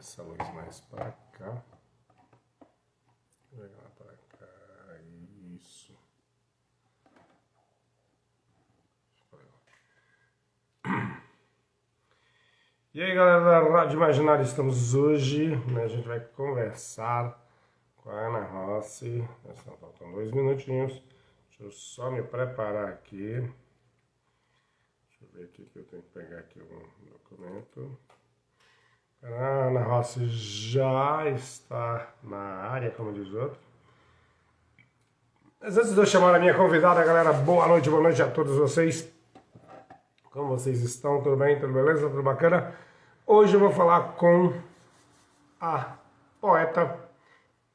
essa luz mais para cá. Jogar para cá, isso. E aí galera da Rádio Imaginário, estamos hoje, né, a gente vai conversar com a Ana Rossi, estão faltando dois minutinhos, deixa eu só me preparar aqui, deixa eu ver aqui que eu tenho que pegar aqui um documento. A Ana Rossi já está na área, como diz o outro. Mas antes de eu chamar a minha convidada, galera, boa noite, boa noite a todos vocês. Como vocês estão? Tudo bem? Tudo beleza? Tudo bacana? Hoje eu vou falar com a poeta,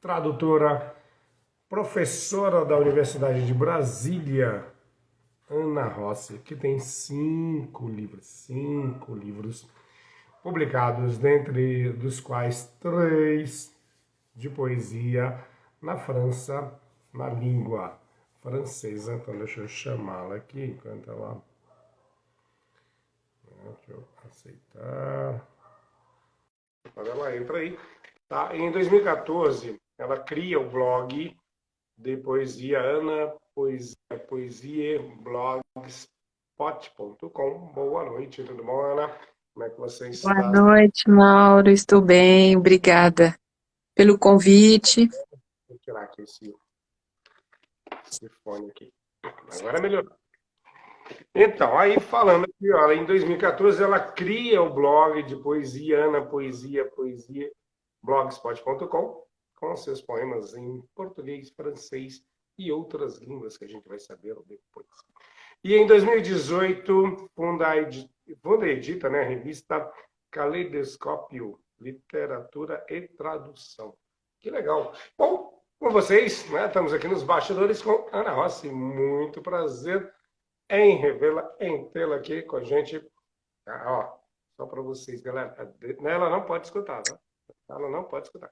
tradutora, professora da Universidade de Brasília, Ana Rossi, que tem cinco livros, cinco livros publicados, dentre dos quais três de poesia na França, na língua francesa. Então deixa eu chamá-la aqui enquanto ela... Deixa eu aceitar. Quando ela entra aí. Tá? Em 2014, ela cria o blog de poesia Ana Poesia, poesia blogspot.com. Boa noite, tudo bom, Ana? Como é que você está? Boa noite, Mauro. Estou bem, obrigada pelo convite. Vou tirar aqui esse, esse fone aqui. Agora melhorou. Então, aí falando aqui, olha, em 2014 ela cria o blog de poesia, Ana Poesia, Poesia, blogspot.com, com seus poemas em português, francês e outras línguas que a gente vai saber depois. E em 2018, funda a, funda edita né, revista Caleidoscópio, Literatura e Tradução. Que legal. Bom, com vocês, né, estamos aqui nos bastidores com Ana Rossi. Muito prazer em revê-la, em tê-la aqui com a gente. Ah, ó, só para vocês, galera. Ela não pode escutar, tá? Ela não pode escutar.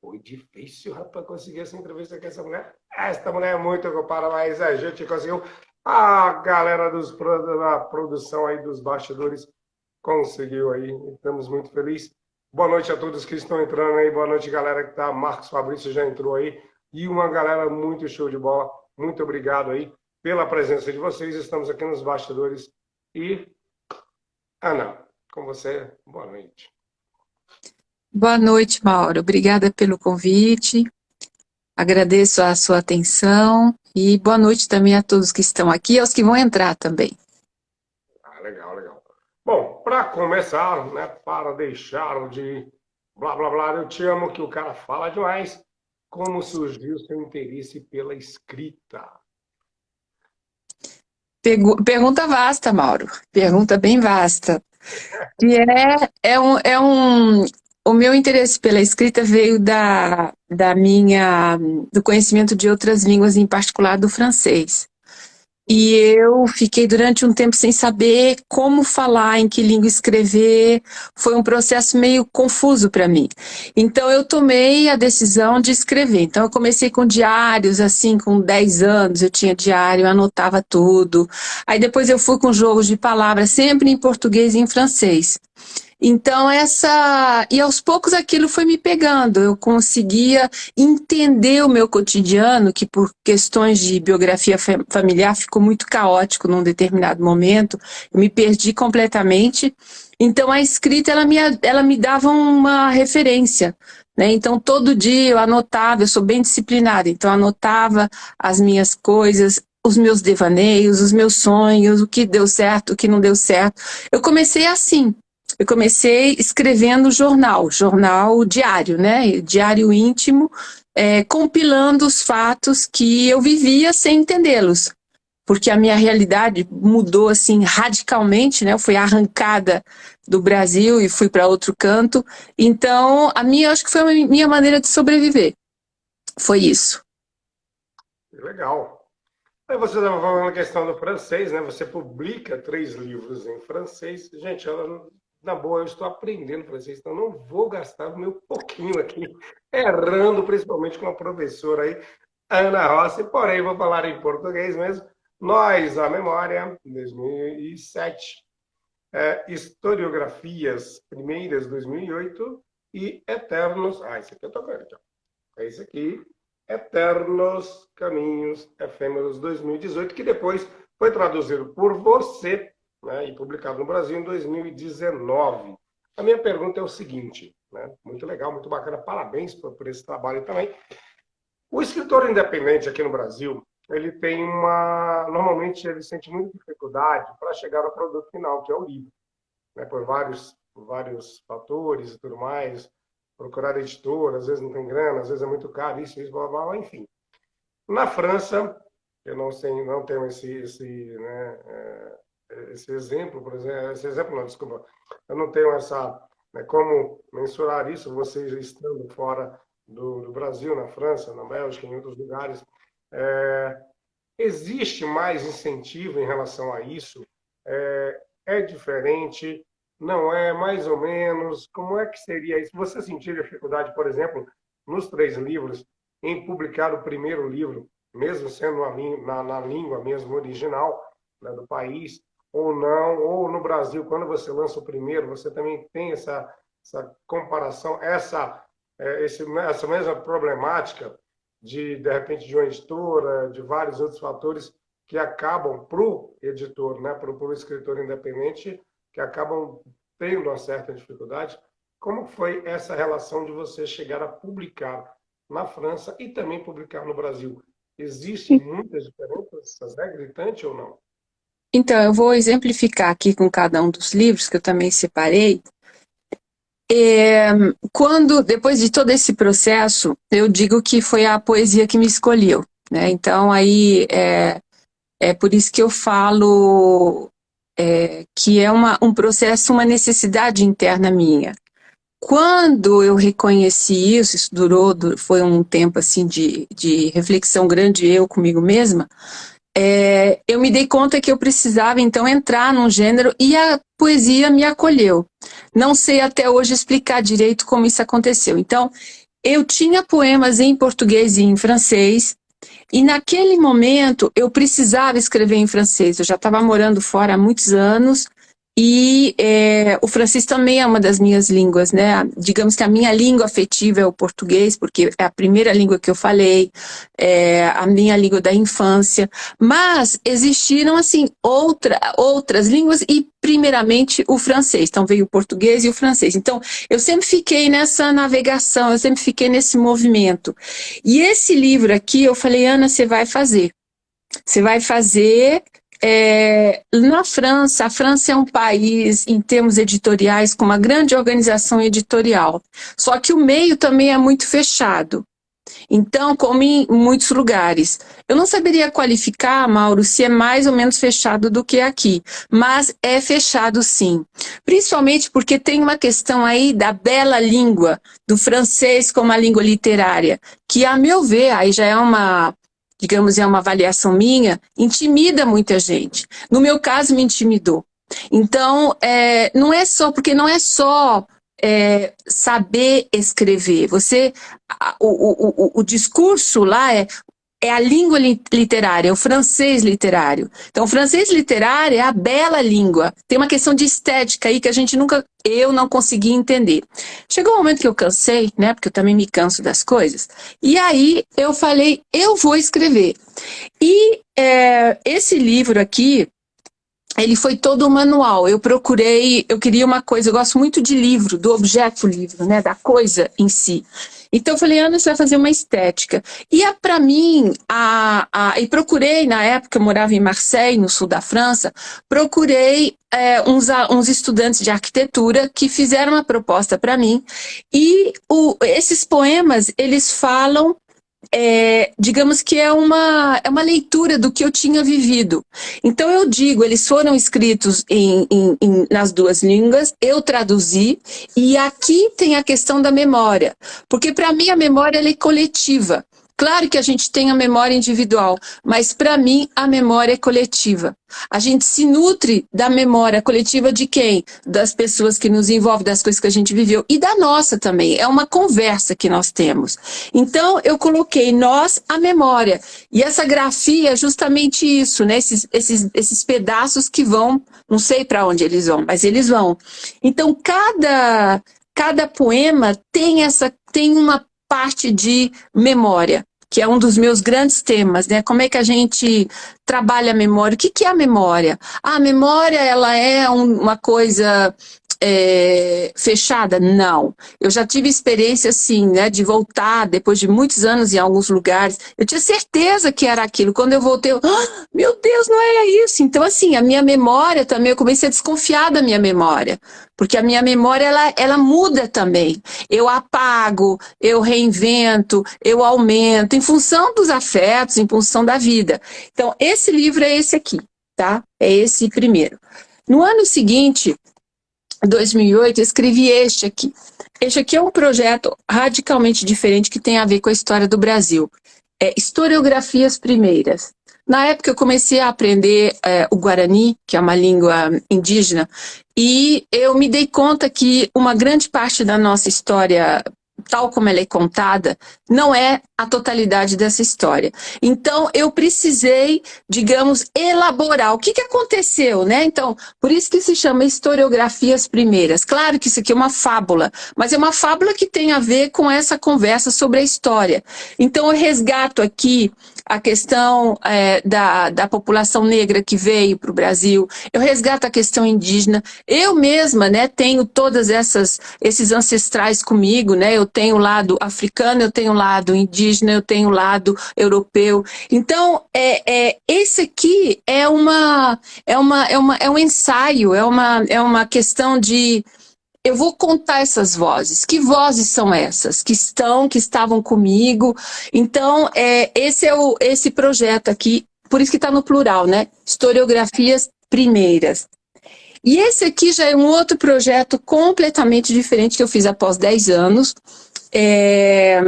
Foi difícil, rapaz, conseguir essa entrevista com essa mulher. Esta mulher é muito ocupada, mas a gente conseguiu. A galera dos, da produção aí dos bastidores conseguiu aí. Estamos muito felizes. Boa noite a todos que estão entrando aí. Boa noite, galera que tá. Marcos Fabrício já entrou aí. E uma galera muito show de bola. Muito obrigado aí pela presença de vocês. Estamos aqui nos bastidores. E, Ana, com você, boa noite. Boa noite, Mauro. Obrigada pelo convite. Agradeço a sua atenção e boa noite também a todos que estão aqui e aos que vão entrar também. Ah, legal, legal. Bom, para começar, né, para deixar de blá blá blá, eu te amo que o cara fala demais, como surgiu seu interesse pela escrita? Pergunta vasta, Mauro. Pergunta bem vasta. E é, é, um, é um, o meu interesse pela escrita veio da, da minha, do conhecimento de outras línguas, em particular do francês. E eu fiquei durante um tempo sem saber como falar, em que língua escrever. Foi um processo meio confuso para mim. Então eu tomei a decisão de escrever. Então eu comecei com diários, assim, com 10 anos eu tinha diário, anotava tudo. Aí depois eu fui com jogos de palavras, sempre em português e em francês. Então, essa. E aos poucos aquilo foi me pegando. Eu conseguia entender o meu cotidiano, que por questões de biografia familiar ficou muito caótico num determinado momento. Eu me perdi completamente. Então, a escrita ela me, ela me dava uma referência. Né? Então, todo dia eu anotava, eu sou bem disciplinada, então anotava as minhas coisas, os meus devaneios, os meus sonhos, o que deu certo, o que não deu certo. Eu comecei assim, eu comecei escrevendo jornal, jornal diário, né? Diário íntimo, é, compilando os fatos que eu vivia sem entendê-los. Porque a minha realidade mudou assim radicalmente, né? Eu fui arrancada do Brasil e fui para outro canto. Então, a minha, acho que foi a minha maneira de sobreviver. Foi isso. Legal. Aí você estava falando a questão do francês, né? Você publica três livros em francês. Gente, ela na boa, eu estou aprendendo francês, então não vou gastar o meu pouquinho aqui, errando, principalmente com a professora aí, Ana Rossi, porém vou falar em português mesmo. Nós, a memória, 2007, é, historiografias primeiras, 2008, e Eternos... Ah, esse aqui eu com ele, É esse aqui, Eternos Caminhos Efêmeros 2018, que depois foi traduzido por você né, e publicado no Brasil em 2019. A minha pergunta é o seguinte, né, muito legal, muito bacana, parabéns por, por esse trabalho também. O escritor independente aqui no Brasil, ele tem uma... Normalmente ele sente muita dificuldade para chegar ao produto final, que é o livro. Né, por vários, por vários fatores e tudo mais, procurar editor, às vezes não tem grana, às vezes é muito caro, isso, isso, blá, blá, blá enfim. Na França, eu não, sei, não tenho esse, esse, né, é, esse exemplo, por exemplo, esse exemplo não, desculpa, eu não tenho essa, né, como mensurar isso, vocês estando fora do, do, Brasil, na França, na Bélgica, em outros lugares, é, existe mais incentivo em relação a isso? É, é diferente? Não é? Mais ou menos? Como é que seria isso? Você sentiu dificuldade, por exemplo, nos três livros, em publicar o primeiro livro, mesmo sendo na, na língua mesmo original né, do país, ou não, ou no Brasil, quando você lança o primeiro, você também tem essa, essa comparação, essa, é, esse, essa mesma problemática de, de repente, de uma editora, de vários outros fatores que acabam para o editor, né, para o escritor independente, que acabam tendo uma certa dificuldade. Como foi essa relação de você chegar a publicar na França e também publicar no Brasil? Existem muitas diferenças? É gritante ou não? Então, eu vou exemplificar aqui com cada um dos livros que eu também separei. É, quando, depois de todo esse processo, eu digo que foi a poesia que me escolheu. Né? Então, aí, é, é por isso que eu falo é, que é uma, um processo, uma necessidade interna minha. Quando eu reconheci isso, isso durou, foi um tempo assim de, de reflexão grande eu comigo mesma, é, eu me dei conta que eu precisava então entrar num gênero e a poesia me acolheu. Não sei até hoje explicar direito como isso aconteceu. Então, eu tinha poemas em português e em francês, e naquele momento eu precisava escrever em francês. Eu já estava morando fora há muitos anos, e é, o francês também é uma das minhas línguas, né? Digamos que a minha língua afetiva é o português, porque é a primeira língua que eu falei, é a minha língua da infância. Mas existiram, assim, outra, outras línguas e, primeiramente, o francês. Então, veio o português e o francês. Então, eu sempre fiquei nessa navegação, eu sempre fiquei nesse movimento. E esse livro aqui, eu falei, Ana, você vai fazer. Você vai fazer é, na França, a França é um país, em termos editoriais, com uma grande organização editorial. Só que o meio também é muito fechado. Então, como em muitos lugares. Eu não saberia qualificar, Mauro, se é mais ou menos fechado do que aqui, mas é fechado sim. Principalmente porque tem uma questão aí da bela língua, do francês como a língua literária, que, a meu ver, aí já é uma digamos, é uma avaliação minha, intimida muita gente. No meu caso, me intimidou. Então, é, não é só, porque não é só é, saber escrever. Você, o, o, o, o discurso lá é é a língua literária, é o francês literário. Então, o francês literário é a bela língua. Tem uma questão de estética aí que a gente nunca, eu não consegui entender. Chegou um momento que eu cansei, né, porque eu também me canso das coisas, e aí eu falei, eu vou escrever. E é, esse livro aqui, ele foi todo um manual. Eu procurei, eu queria uma coisa, eu gosto muito de livro, do objeto livro, né, da coisa em si. Então eu falei, Ana, você vai fazer uma estética. E para mim, a, a, e procurei, na época eu morava em Marseille, no sul da França, procurei é, uns, uns estudantes de arquitetura que fizeram uma proposta para mim. E o, esses poemas, eles falam é, digamos que é uma, é uma leitura do que eu tinha vivido. Então eu digo, eles foram escritos em, em, em, nas duas línguas, eu traduzi, e aqui tem a questão da memória, porque para mim a memória é coletiva. Claro que a gente tem a memória individual, mas para mim a memória é coletiva. A gente se nutre da memória coletiva de quem? Das pessoas que nos envolvem, das coisas que a gente viveu e da nossa também. É uma conversa que nós temos. Então eu coloquei nós a memória. E essa grafia é justamente isso, né? Esses, esses, esses pedaços que vão, não sei para onde eles vão, mas eles vão. Então cada cada poema tem, essa, tem uma parte de memória, que é um dos meus grandes temas, né? Como é que a gente trabalha a memória? O que, que é a memória? A memória, ela é um, uma coisa é, fechada? Não. Eu já tive experiência, assim, né, de voltar depois de muitos anos em alguns lugares. Eu tinha certeza que era aquilo. Quando eu voltei, eu, ah, meu Deus, não é isso. Então, assim, a minha memória também, eu comecei a desconfiar da minha memória. Porque a minha memória, ela, ela muda também. Eu apago, eu reinvento, eu aumento, em função dos afetos, em função da vida. Então, esse livro é esse aqui, tá? É esse primeiro. No ano seguinte, 2008, eu escrevi este aqui. Este aqui é um projeto radicalmente diferente que tem a ver com a história do Brasil. É Historiografias Primeiras. Na época eu comecei a aprender é, o Guarani, que é uma língua indígena, e eu me dei conta que uma grande parte da nossa história tal como ela é contada, não é a totalidade dessa história. Então, eu precisei, digamos, elaborar o que, que aconteceu, né? Então, por isso que se chama historiografias primeiras. Claro que isso aqui é uma fábula, mas é uma fábula que tem a ver com essa conversa sobre a história. Então, eu resgato aqui a questão é, da, da população negra que veio para o Brasil, eu resgato a questão indígena. Eu mesma né, tenho todas essas esses ancestrais comigo, né? Eu tenho o lado africano, eu tenho o lado indígena, eu tenho o lado europeu. Então, é, é, esse aqui é, uma, é, uma, é, uma, é um ensaio, é uma, é uma questão de eu vou contar essas vozes. Que vozes são essas? Que estão, que estavam comigo. Então, é, esse é o, esse projeto aqui, por isso que está no plural, né? Historiografias primeiras. E esse aqui já é um outro projeto completamente diferente que eu fiz após 10 anos. É,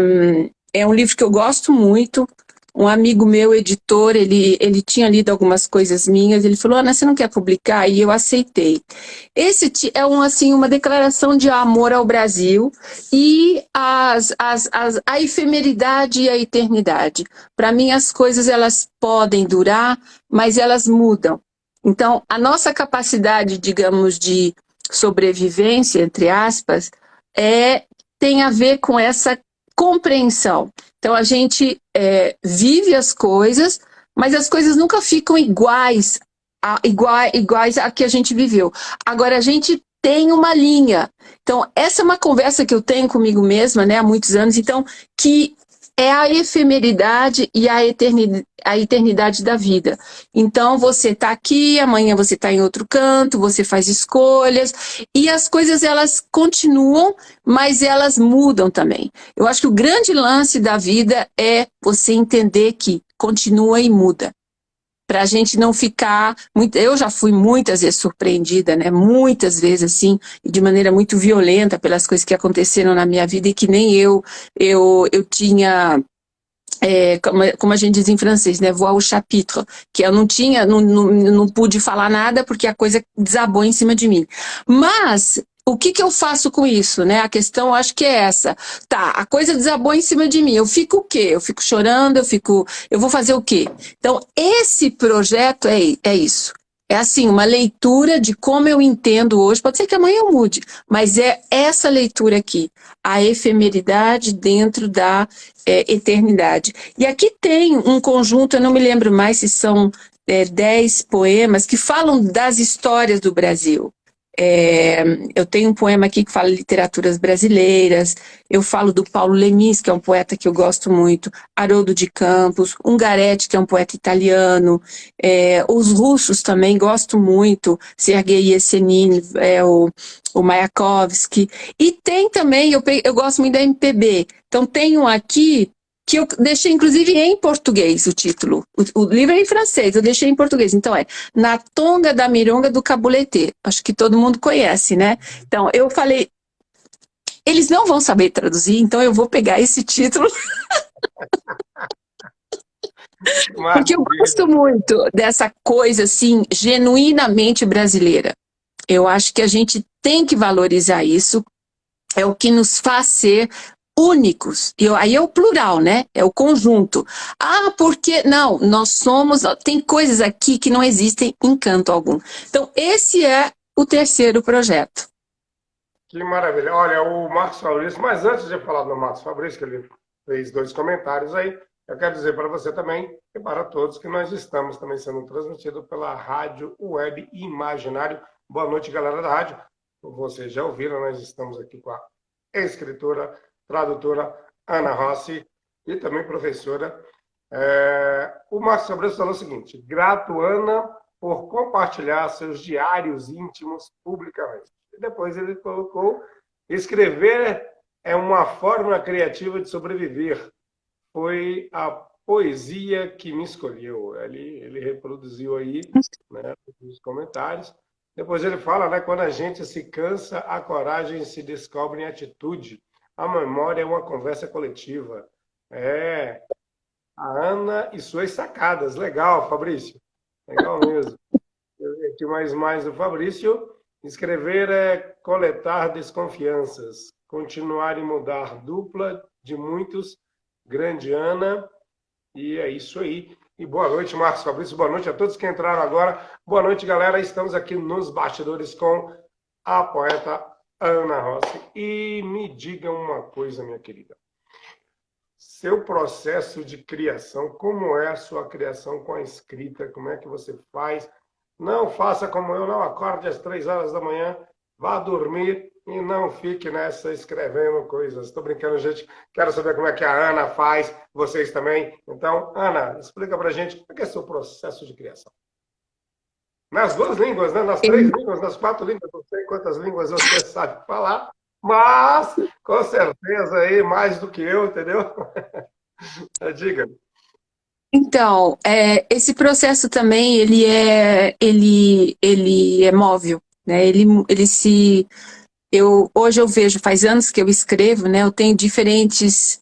é um livro que eu gosto muito, um amigo meu, editor, ele, ele tinha lido algumas coisas minhas, ele falou, Ana, você não quer publicar? E eu aceitei. Esse é um, assim, uma declaração de amor ao Brasil e as, as, as, a efemeridade e a eternidade. Para mim, as coisas elas podem durar, mas elas mudam. Então, a nossa capacidade, digamos, de sobrevivência, entre aspas, é, tem a ver com essa compreensão. Então a gente é, vive as coisas, mas as coisas nunca ficam iguais a, iguais, iguais a que a gente viveu. Agora a gente tem uma linha. Então essa é uma conversa que eu tenho comigo mesma né, há muitos anos, então que é a efemeridade e a eternidade, a eternidade da vida. Então, você está aqui, amanhã você está em outro canto, você faz escolhas, e as coisas, elas continuam, mas elas mudam também. Eu acho que o grande lance da vida é você entender que continua e muda para a gente não ficar... Muito, eu já fui muitas vezes surpreendida, né? muitas vezes assim, de maneira muito violenta pelas coisas que aconteceram na minha vida e que nem eu, eu, eu tinha... É, como, como, a gente diz em francês, né, voar o chapitre, que eu não tinha, não, não, não pude falar nada porque a coisa desabou em cima de mim. Mas o que, que eu faço com isso, né? A questão acho que é essa. Tá, a coisa desabou em cima de mim. Eu fico o quê? Eu fico chorando, eu fico... Eu vou fazer o quê? Então, esse projeto é, é isso. É assim, uma leitura de como eu entendo hoje. Pode ser que amanhã eu mude, mas é essa leitura aqui. A efemeridade dentro da é, eternidade. E aqui tem um conjunto, eu não me lembro mais se são é, dez poemas, que falam das histórias do Brasil. É, eu tenho um poema aqui que fala literaturas brasileiras, eu falo do Paulo Lemis, que é um poeta que eu gosto muito, Haroldo de Campos, Ungaretti, que é um poeta italiano, é, os russos também gosto muito, Sergei Yesenin, é, o, o Mayakovsky, e tem também, eu, eu gosto muito da MPB, então tenho aqui que eu deixei inclusive em português o título. O, o, livro é em francês, eu deixei em português. Então é Na Tonga da Mironga do Cabulete. Acho que todo mundo conhece, né? Então eu falei, eles não vão saber traduzir, então eu vou pegar esse título. Porque eu gosto muito dessa coisa assim, genuinamente brasileira. Eu acho que a gente tem que valorizar isso, é o que nos faz ser únicos. E aí é o plural, né? É o conjunto. Ah, porque... Não, nós somos... Tem coisas aqui que não existem em canto algum. Então, esse é o terceiro projeto. Que maravilha. Olha, o Marcos Fabrício, mas antes de falar do Marcos Fabrício, que ele fez dois comentários aí, eu quero dizer para você também e para todos que nós estamos também sendo transmitidos pela Rádio Web Imaginário. Boa noite, galera da rádio. Vocês já ouviram, nós estamos aqui com a escritora, tradutora Ana Rossi e também professora. É... O Marcos Fabrício falou o seguinte: grato, Ana, por compartilhar seus diários íntimos publicamente depois ele colocou: escrever é uma forma criativa de sobreviver. Foi a poesia que me escolheu. Ele, ele reproduziu aí né, os comentários. Depois ele fala, né, quando a gente se cansa, a coragem se descobre em atitude. A memória é uma conversa coletiva. É. A Ana e suas sacadas. Legal, Fabrício. Legal mesmo. Aqui mais mais do Fabrício. Escrever é coletar desconfianças, continuar e mudar dupla de muitos, grande Ana, e é isso aí. E boa noite, Marcos Fabrício, boa noite a todos que entraram agora. Boa noite, galera. Estamos aqui nos bastidores com a poeta Ana Rossi. E me diga uma coisa, minha querida. Seu processo de criação, como é a sua criação com a escrita? Como é que você faz? Não faça como eu, não acorde às três horas da manhã, vá dormir e não fique nessa escrevendo coisas. Estou brincando, gente. Quero saber como é que a Ana faz, vocês também. Então, Ana, explica para gente como é que é seu processo de criação. Nas duas línguas, né? nas três línguas, nas quatro línguas, não sei quantas línguas você sabe falar, mas com certeza aí mais do que eu, entendeu? Diga. Então, é, esse processo também, ele é, ele, ele é móvel, né? Ele, ele se... Eu, hoje eu vejo, faz anos que eu escrevo, né? Eu tenho diferentes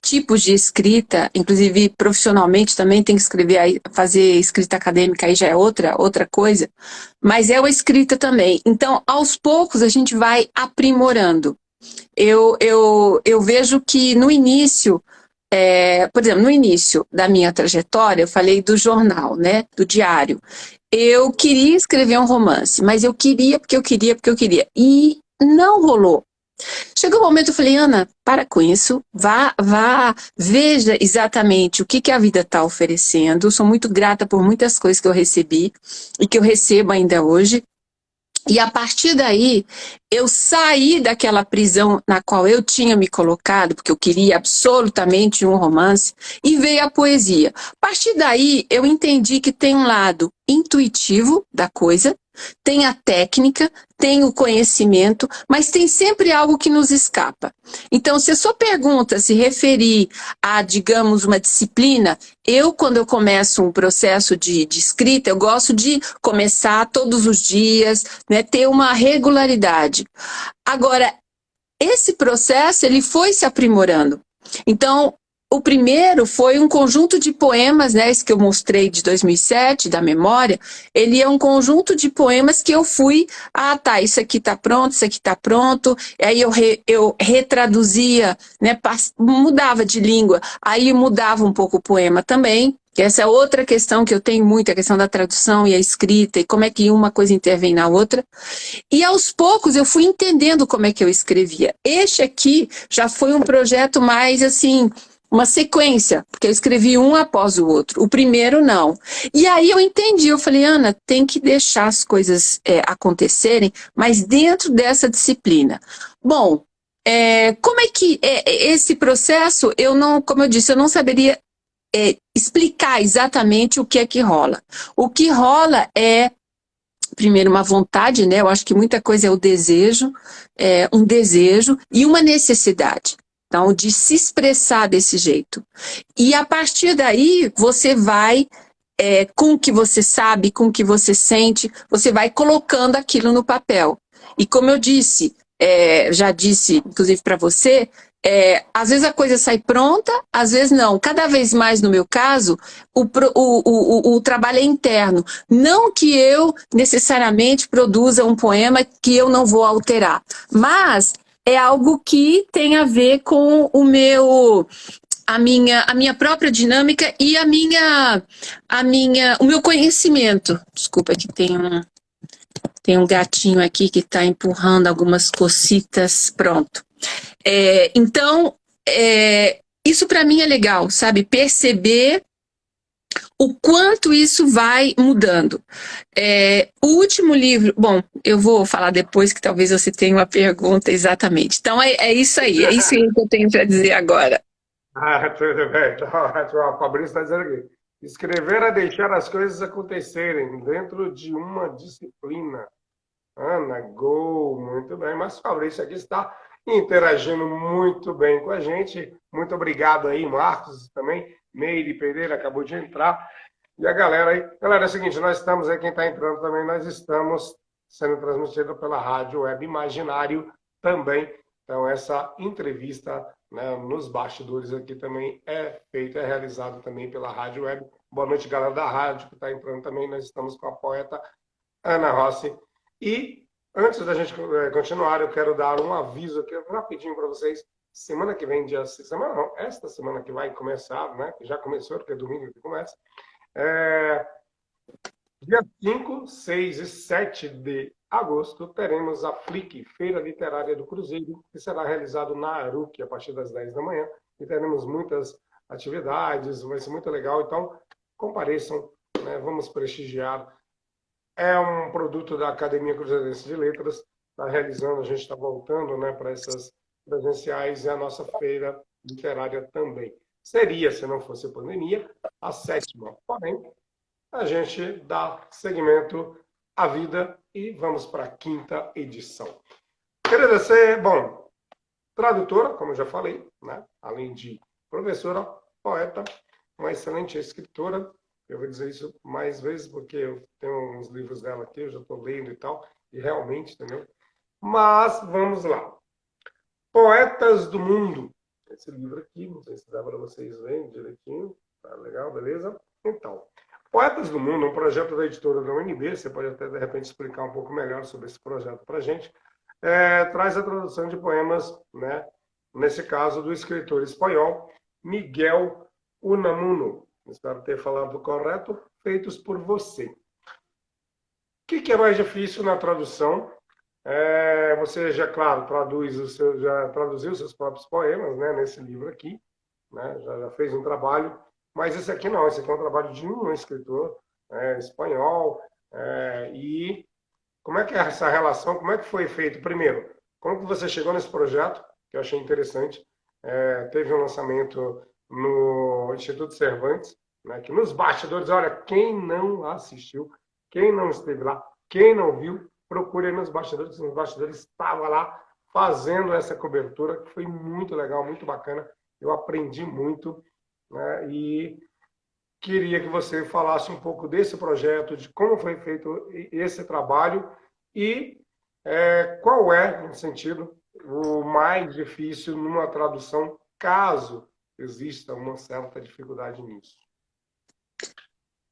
tipos de escrita, inclusive profissionalmente também tem que escrever, fazer escrita acadêmica aí já é outra, outra coisa, mas é a escrita também. Então, aos poucos a gente vai aprimorando. Eu, eu, eu vejo que no início é, por exemplo, no início da minha trajetória, eu falei do jornal, né, do diário. Eu queria escrever um romance, mas eu queria porque eu queria, porque eu queria. E não rolou. Chegou um momento eu falei, Ana, para com isso, vá, vá, veja exatamente o que, que a vida está oferecendo. Sou muito grata por muitas coisas que eu recebi e que eu recebo ainda hoje. E a partir daí, eu saí daquela prisão na qual eu tinha me colocado, porque eu queria absolutamente um romance, e veio a poesia. A partir daí, eu entendi que tem um lado intuitivo da coisa, tem a técnica, tem o conhecimento, mas tem sempre algo que nos escapa. Então, se a sua pergunta se referir a, digamos, uma disciplina, eu, quando eu começo um processo de, de escrita, eu gosto de começar todos os dias, né, ter uma regularidade. Agora, esse processo, ele foi se aprimorando. Então, o primeiro foi um conjunto de poemas, né, esse que eu mostrei de 2007, da memória, ele é um conjunto de poemas que eu fui, ah tá, isso aqui tá pronto, isso aqui tá pronto, aí eu, re, eu retraduzia, né, mudava de língua, aí mudava um pouco o poema também, que essa é outra questão que eu tenho muito, a questão da tradução e a escrita, e como é que uma coisa intervém na outra. E aos poucos eu fui entendendo como é que eu escrevia. Este aqui já foi um projeto mais assim, uma sequência, porque eu escrevi um após o outro. O primeiro, não. E aí eu entendi, eu falei, Ana, tem que deixar as coisas é, acontecerem, mas dentro dessa disciplina. Bom, é, como é que é, é, esse processo, eu não, como eu disse, eu não saberia é, explicar exatamente o que é que rola. O que rola é primeiro uma vontade, né? Eu acho que muita coisa é o desejo, é, um desejo e uma necessidade. Então, de se expressar desse jeito. E a partir daí, você vai, é, com o que você sabe, com o que você sente, você vai colocando aquilo no papel. E como eu disse, é, já disse, inclusive para você, é, às vezes a coisa sai pronta, às vezes não. Cada vez mais, no meu caso, o, o, o, o, trabalho é interno. Não que eu necessariamente produza um poema que eu não vou alterar, mas é algo que tem a ver com o meu a minha, a minha própria dinâmica e a minha, a minha, o meu conhecimento. Desculpa que tem um... Tem um gatinho aqui que está empurrando algumas cocitas, pronto. É, então, é, isso para mim é legal, sabe? Perceber o quanto isso vai mudando. É, o último livro, bom, eu vou falar depois que talvez você tenha uma pergunta exatamente. Então é, é isso aí, é isso que eu tenho para dizer agora. Ah, tudo bem. Então, Fabrício está dizendo aqui. Escrever é deixar as coisas acontecerem dentro de uma disciplina. Ana, gol, muito bem. Mas Fabrício aqui está interagindo muito bem com a gente. Muito obrigado aí, Marcos, também. Meire Pereira acabou de entrar. E a galera aí. Galera, é o seguinte, nós estamos aí, quem está entrando também, nós estamos sendo transmitido pela Rádio Web Imaginário também. Então, essa entrevista né, nos bastidores aqui também é feito, é realizado também pela Rádio Web. Boa noite, galera da rádio que está entrando também. Nós estamos com a poeta Ana Rossi. E antes da gente eh, continuar, eu quero dar um aviso aqui rapidinho para vocês. Semana que vem, dia semana não, esta semana que vai começar, né? Já começou, porque é domingo que começa. É, dia 5, 6 e 7 de agosto, teremos a FLIC, Feira Literária do Cruzeiro, que será realizado na Aruque a partir das 10 da manhã. E teremos muitas atividades, vai ser muito legal. Então, compareçam, né? vamos prestigiar. É um produto da Academia Cruzeirense de Letras, está realizando, a gente está voltando né, para essas presenciais e a nossa feira literária também. Seria, se não fosse a pandemia, a sétima. Porém, a gente dá seguimento à vida e vamos para a quinta edição. Você, bom, tradutora, como já falei, né? além de professora, poeta, uma excelente escritora. Eu vou dizer isso mais vezes porque eu tenho uns livros dela aqui, eu já estou lendo e tal, e realmente, entendeu? Mas vamos lá. Poetas do Mundo. Esse livro aqui, não sei se dá para vocês verem direitinho. Tá legal, beleza? Então, Poetas do Mundo é um projeto da editora da UNB, você pode até, de repente, explicar um pouco melhor sobre esse projeto para a gente. É, traz a tradução de poemas, né, nesse caso, do escritor espanhol Miguel Unamuno. Espero ter falado correto, feitos por você. O que, que é mais difícil na tradução? É, você já, claro, traduz o seu, já traduziu seus próprios poemas né, nesse livro aqui, né, já, já fez um trabalho mas esse aqui não, esse aqui é um trabalho de um escritor é, espanhol. É, e como é que é essa relação? Como é que foi feito? Primeiro, como que você chegou nesse projeto, que eu achei interessante. É, teve um lançamento no Instituto Cervantes, né, que nos bastidores, olha, quem não assistiu, quem não esteve lá, quem não viu, procure nos bastidores, nos bastidores estava lá fazendo essa cobertura, que foi muito legal, muito bacana. Eu aprendi muito né? E queria que você falasse um pouco desse projeto, de como foi feito esse trabalho e é, qual é, no sentido, o mais difícil numa tradução, caso exista uma certa dificuldade nisso.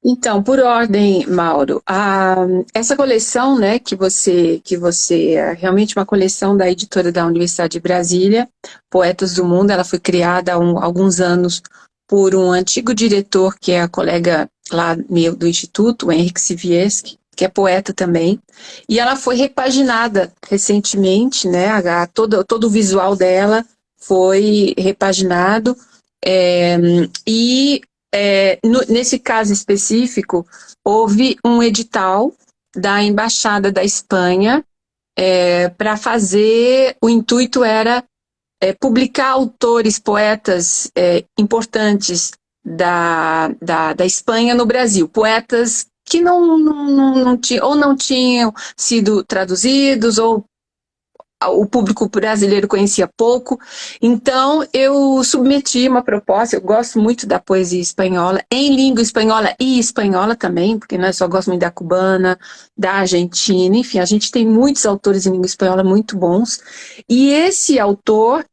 Então, por ordem, Mauro, a, essa coleção, né, que você, que você, é realmente uma coleção da editora da Universidade de Brasília, Poetas do Mundo, ela foi criada há um, alguns anos por um antigo diretor, que é a colega lá meu do Instituto, Henrique Sivieski, que é poeta também, e ela foi repaginada recentemente, né, a, todo, todo o visual dela foi repaginado, é, e é, no, nesse caso específico, houve um edital da Embaixada da Espanha é, para fazer, o intuito era é, publicar autores, poetas é, importantes da, da, da Espanha no Brasil, poetas que não, não, não, não tinham, ou não tinham sido traduzidos, ou o público brasileiro conhecia pouco. Então, eu submeti uma proposta, eu gosto muito da poesia espanhola, em língua espanhola e espanhola também, porque nós só gostamos da cubana, da argentina, enfim, a gente tem muitos autores em língua espanhola muito bons. E esse autor,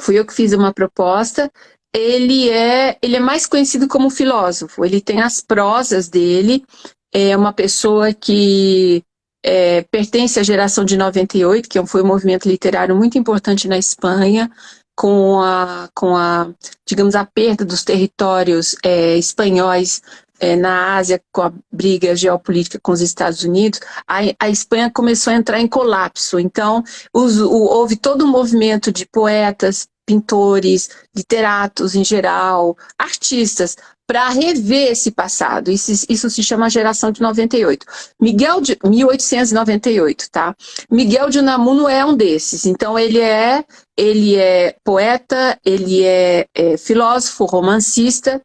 fui eu que fiz uma proposta, ele é, ele é mais conhecido como filósofo, ele tem as prosas dele, é uma pessoa que é, pertence à geração de 98, que foi um movimento literário muito importante na Espanha, com a, com a digamos, a perda dos territórios é, espanhóis é, na Ásia, com a briga geopolítica com os Estados Unidos, a, a Espanha começou a entrar em colapso. Então, os, o, houve todo um movimento de poetas, pintores, literatos em geral, artistas, para rever esse passado. Isso, isso, se chama geração de 98. Miguel de 1898, tá? Miguel de Unamuno é um desses. Então ele é ele é poeta, ele é, é filósofo, romancista.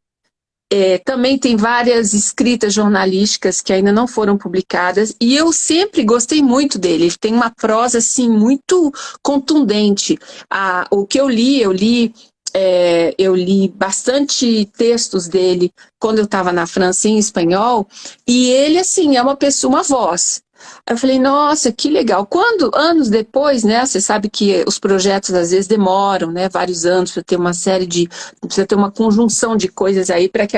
É, também tem várias escritas jornalísticas que ainda não foram publicadas e eu sempre gostei muito dele. Ele tem uma prosa assim muito contundente. Ah, o que eu li, eu li é, eu li bastante textos dele quando eu estava na França em espanhol, e ele, assim, é uma pessoa, uma voz. Eu falei, nossa, que legal. Quando, anos depois, né, você sabe que os projetos às vezes demoram, né, vários anos para ter uma série de, precisa ter uma conjunção de coisas aí para que,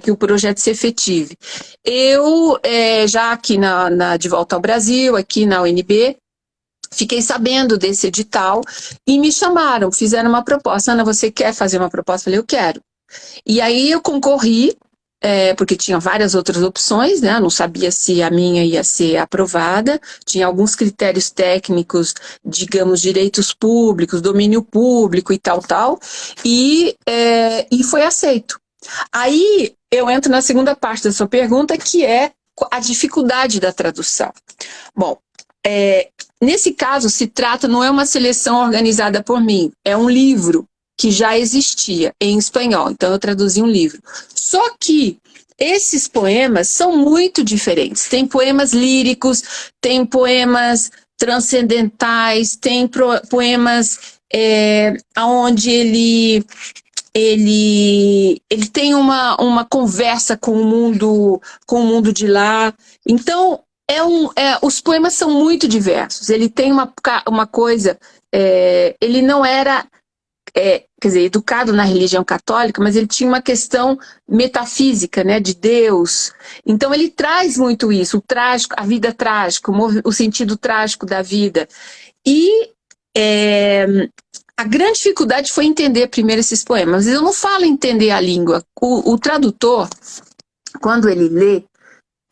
que o projeto se efetive. Eu, é, já aqui na, na, de volta ao Brasil, aqui na UNB, Fiquei sabendo desse edital e me chamaram, fizeram uma proposta. Ana, você quer fazer uma proposta? Eu falei, eu quero. E aí eu concorri, é, porque tinha várias outras opções, né? não sabia se a minha ia ser aprovada, tinha alguns critérios técnicos, digamos, direitos públicos, domínio público e tal, tal, e, é, e foi aceito. Aí eu entro na segunda parte da sua pergunta, que é a dificuldade da tradução. Bom, é, nesse caso, se trata, não é uma seleção organizada por mim, é um livro que já existia em espanhol, então eu traduzi um livro. Só que esses poemas são muito diferentes. Tem poemas líricos, tem poemas transcendentais, tem poemas é, onde ele ele, ele tem uma, uma conversa com o mundo com o mundo de lá. Então, é um, é, os poemas são muito diversos. Ele tem uma, uma coisa, é, ele não era, é, quer dizer, educado na religião católica, mas ele tinha uma questão metafísica, né, de Deus. Então ele traz muito isso, o trágico, a vida trágica, o, o sentido trágico da vida. E é, a grande dificuldade foi entender primeiro esses poemas. Eu não falo entender a língua. O, o tradutor, quando ele lê,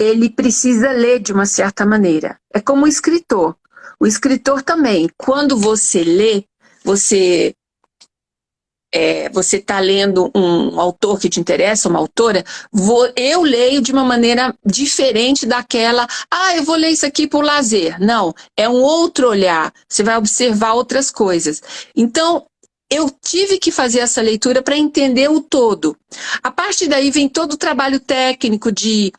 ele precisa ler de uma certa maneira. É como o escritor. O escritor também, quando você lê, você é, você está lendo um autor que te interessa, uma autora, vou, eu leio de uma maneira diferente daquela, ah, eu vou ler isso aqui por lazer. Não, é um outro olhar, você vai observar outras coisas. Então, eu tive que fazer essa leitura para entender o todo. A partir daí vem todo o trabalho técnico de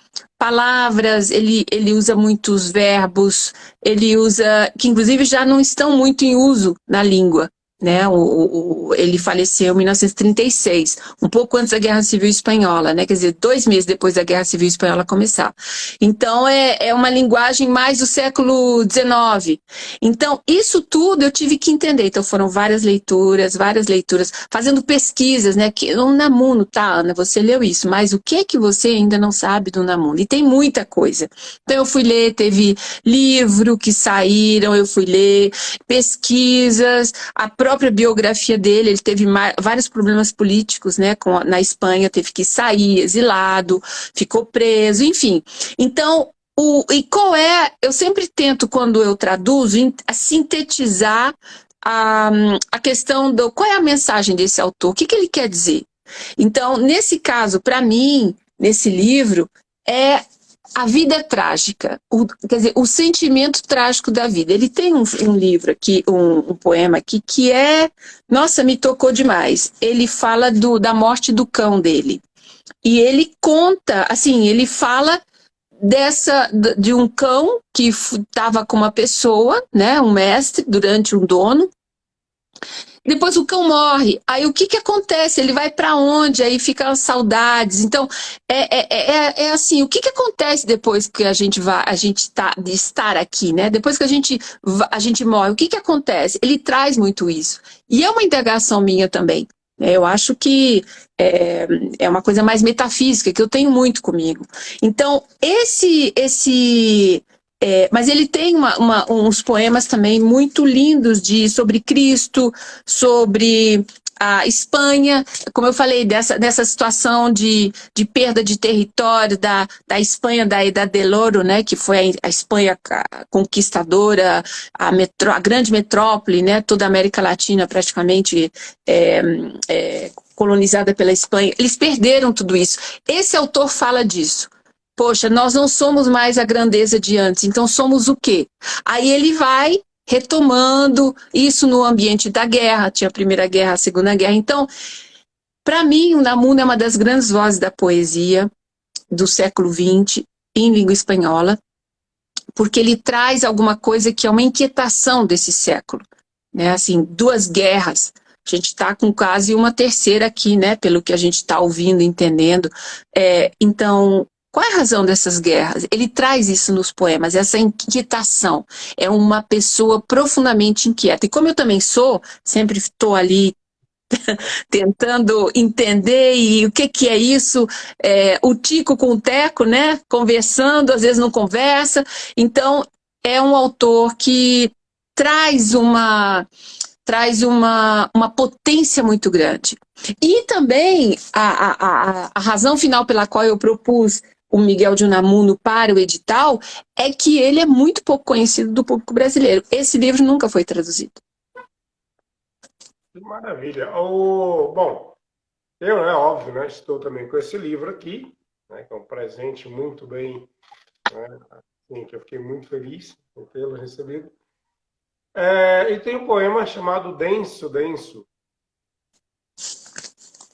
palavras, ele, ele usa muitos verbos, ele usa, que inclusive já não estão muito em uso na língua né? O, o, ele faleceu em 1936, um pouco antes da Guerra Civil Espanhola, né? Quer dizer, dois meses depois da Guerra Civil Espanhola começar. Então, é, é uma linguagem mais do século XIX. Então, isso tudo eu tive que entender. Então, foram várias leituras, várias leituras, fazendo pesquisas, né? Que, o Namuno, tá, Ana, você leu isso, mas o que é que você ainda não sabe do Namuno? E tem muita coisa. Então, eu fui ler, teve livro que saíram, eu fui ler, pesquisas, a própria própria biografia dele, ele teve vários problemas políticos né, com, na Espanha, teve que sair, exilado, ficou preso, enfim. Então, o, e qual é, eu sempre tento, quando eu traduzo, sintetizar a, a questão do qual é a mensagem desse autor, o que, que ele quer dizer. Então, nesse caso, para mim, nesse livro, é a vida é trágica, o, quer dizer, o sentimento trágico da vida. Ele tem um, um livro aqui, um, um, poema aqui, que é, nossa, me tocou demais. Ele fala do, da morte do cão dele. E ele conta, assim, ele fala dessa, de um cão que estava com uma pessoa, né, um mestre, durante um dono, depois o cão morre. Aí o que, que acontece? Ele vai para onde? Aí ficam saudades. Então, é, é, é, é, assim, o que, que acontece depois que a gente vai, a gente tá, de estar aqui, né? Depois que a gente, a gente morre, o que, que acontece? Ele traz muito isso. E é uma indagação minha também. Eu acho que é, é uma coisa mais metafísica, que eu tenho muito comigo. Então, esse, esse é, mas ele tem uma, uma, uns poemas também muito lindos de, sobre Cristo, sobre a Espanha, como eu falei, dessa, dessa situação de, de perda de território da, da Espanha, da Idade del Ouro, né, que foi a, Espanha conquistadora, a, metro, a grande metrópole, né, toda a América Latina praticamente é, é, colonizada pela Espanha. Eles perderam tudo isso. Esse autor fala disso. Poxa, nós não somos mais a grandeza de antes, então somos o quê? Aí ele vai retomando isso no ambiente da guerra, tinha a Primeira Guerra, a Segunda Guerra. Então, para mim, o Namuno é uma das grandes vozes da poesia do século XX em língua espanhola, porque ele traz alguma coisa que é uma inquietação desse século. Né? Assim, duas guerras, a gente está com quase uma terceira aqui, né? Pelo que a gente está ouvindo, entendendo. É, então, qual é a razão dessas guerras? Ele traz isso nos poemas, essa inquietação. É uma pessoa profundamente inquieta. E como eu também sou, sempre estou ali tentando entender e o que, que é isso, é, o Tico com o Teco, né? Conversando, às vezes não conversa. Então, é um autor que traz uma traz uma, uma potência muito grande. E também a, a, a, a razão final pela qual eu propus o Miguel de Unamuno para o edital, é que ele é muito pouco conhecido do público brasileiro. Esse livro nunca foi traduzido. Maravilha. O, bom, eu, né, óbvio, né, estou também com esse livro aqui, né, que é um presente muito bem, né, assim, que eu fiquei muito feliz por tê-lo recebido. É, e tem um poema chamado Denso, Denso.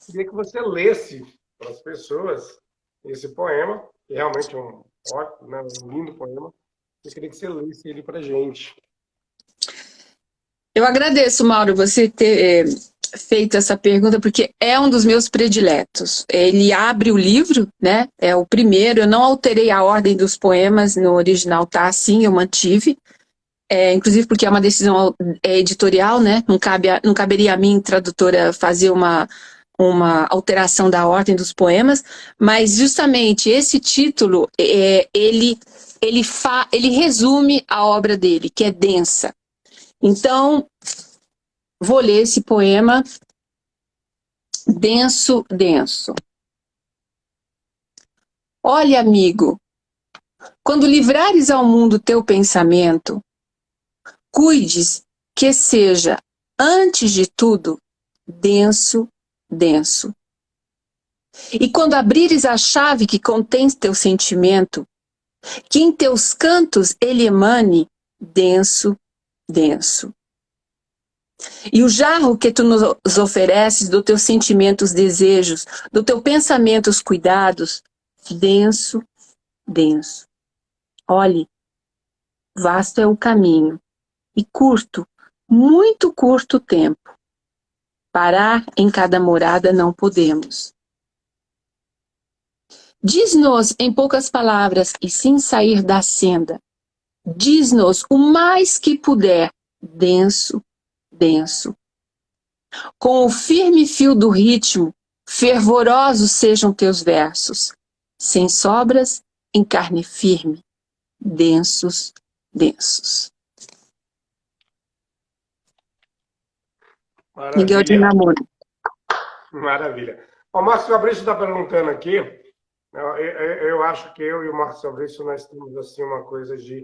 Queria que você lesse para as pessoas esse poema, que realmente é um ótimo, né, um lindo poema. Eu queria que você lesse ele para gente. Eu agradeço, Mauro, você ter é, feito essa pergunta, porque é um dos meus prediletos. Ele abre o livro, né? É o primeiro. Eu não alterei a ordem dos poemas, no original tá assim, eu mantive. É, inclusive porque é uma decisão é, editorial, né? Não, cabe a, não caberia a mim, tradutora, fazer uma, uma alteração da ordem dos poemas, mas justamente esse título, é, ele, ele, fa, ele resume a obra dele, que é densa. Então, vou ler esse poema, Denso, Denso. Olha, amigo, quando livrares ao mundo teu pensamento, cuides que seja, antes de tudo, denso denso. E quando abrires a chave que contém teu sentimento, que em teus cantos ele emane denso, denso. E o jarro que tu nos ofereces do teus sentimentos, desejos, do teu pensamento, os cuidados, denso, denso. Olhe, vasto é o caminho, e curto, muito curto o tempo. Parar em cada morada não podemos. Diz-nos em poucas palavras e sem sair da senda. Diz-nos o mais que puder, denso, denso. Com o firme fio do ritmo, fervorosos sejam teus versos, sem sobras, em carne firme, densos, densos. Maravilha. Miguel de Namoro. Maravilha. O Márcio Fabrício está perguntando aqui, eu, eu, eu, acho que eu e o Márcio Fabrício nós temos assim uma coisa de,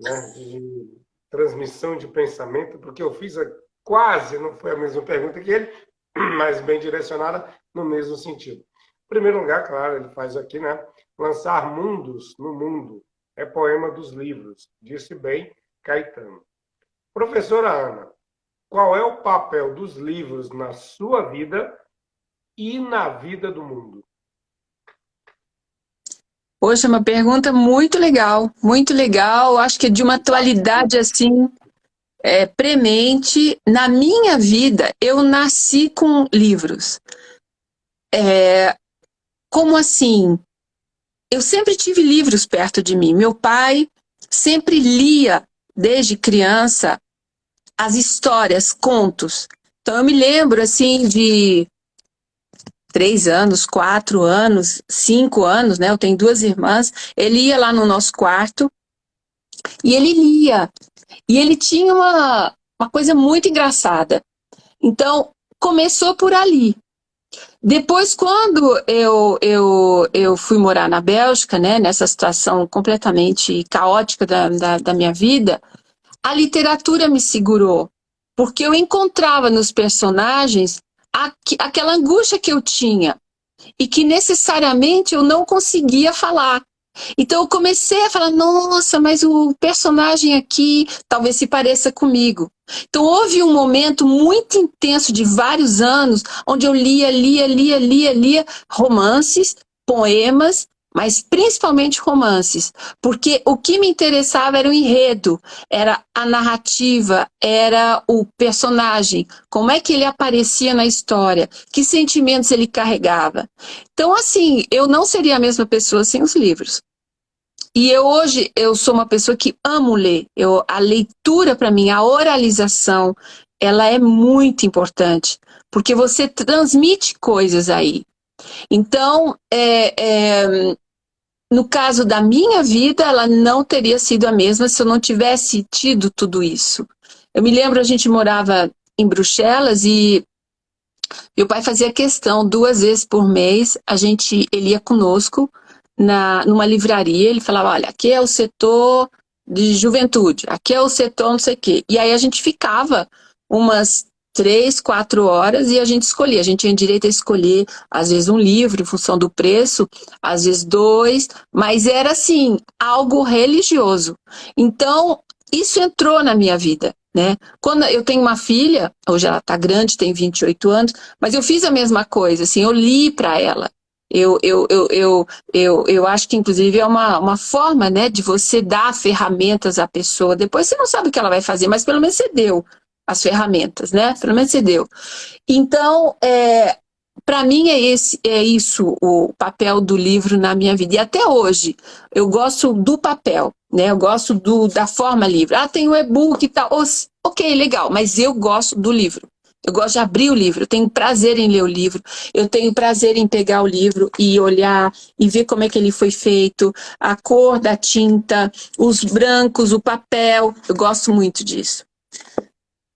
né, de transmissão de pensamento, porque eu fiz a, quase, não foi a mesma pergunta que ele, mas bem direcionada no mesmo sentido. Em primeiro lugar, claro, ele faz aqui, né? Lançar mundos no mundo é poema dos livros, disse bem Caetano. Professora Ana, qual é o papel dos livros na sua vida e na vida do mundo? Poxa, uma pergunta muito legal, muito legal. Acho que é de uma atualidade assim é, premente. Na minha vida, eu nasci com livros. É, como assim? Eu sempre tive livros perto de mim. Meu pai sempre lia, desde criança, as histórias, contos. Então eu me lembro assim de três anos, quatro anos, cinco anos, né? Eu tenho duas irmãs. Ele ia lá no nosso quarto e ele lia. E ele tinha uma, uma coisa muito engraçada. Então, começou por ali. Depois, quando eu, eu, eu fui morar na Bélgica, né, nessa situação completamente caótica da, da, da minha vida, a literatura me segurou, porque eu encontrava nos personagens aqu aquela angústia que eu tinha e que necessariamente eu não conseguia falar. Então eu comecei a falar, nossa, mas o personagem aqui talvez se pareça comigo. Então houve um momento muito intenso de vários anos, onde eu lia, lia, lia, lia, lia romances, poemas, mas principalmente romances, porque o que me interessava era o enredo, era a narrativa, era o personagem, como é que ele aparecia na história, que sentimentos ele carregava. Então, assim, eu não seria a mesma pessoa sem os livros. E eu hoje, eu sou uma pessoa que amo ler. Eu, a leitura para mim, a oralização, ela é muito importante, porque você transmite coisas aí. Então, é, é, no caso da minha vida, ela não teria sido a mesma se eu não tivesse tido tudo isso. Eu me lembro, a gente morava em Bruxelas e meu pai fazia questão, duas vezes por mês, a gente, ele ia conosco na, numa livraria, ele falava, olha, aqui é o setor de juventude, aqui é o setor não sei o quê. E aí a gente ficava umas três, quatro horas e a gente escolhia. A gente tinha direito a escolher, às vezes, um livro em função do preço, às vezes dois, mas era assim, algo religioso. Então, isso entrou na minha vida. Né? Quando eu tenho uma filha, hoje ela está grande, tem 28 anos, mas eu fiz a mesma coisa, assim, eu li para ela. Eu, eu, eu, eu, eu, eu acho que, inclusive, é uma, uma forma né, de você dar ferramentas à pessoa. Depois você não sabe o que ela vai fazer, mas pelo menos você deu as ferramentas, né? Pelo menos você deu. Então, é, para mim é, esse, é isso o papel do livro na minha vida. E até hoje, eu gosto do papel, né? Eu gosto do, da forma livre. Ah, tem o e-book e tal. Ok, legal, mas eu gosto do livro. Eu gosto de abrir o livro, eu tenho prazer em ler o livro, eu tenho prazer em pegar o livro e olhar e ver como é que ele foi feito, a cor da tinta, os brancos, o papel, eu gosto muito disso.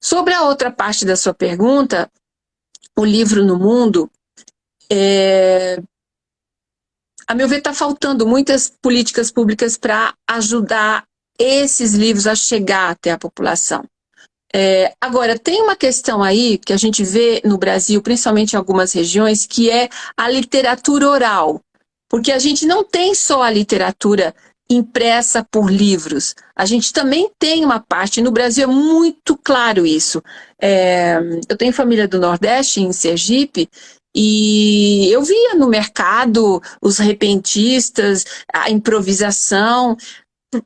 Sobre a outra parte da sua pergunta, o livro no mundo, é... a meu ver está faltando muitas políticas públicas para ajudar esses livros a chegar até a população. É, agora, tem uma questão aí que a gente vê no Brasil, principalmente em algumas regiões, que é a literatura oral. Porque a gente não tem só a literatura impressa por livros. A gente também tem uma parte, no Brasil é muito claro isso. É, eu tenho família do Nordeste, em Sergipe, e eu via no mercado os repentistas, a improvisação.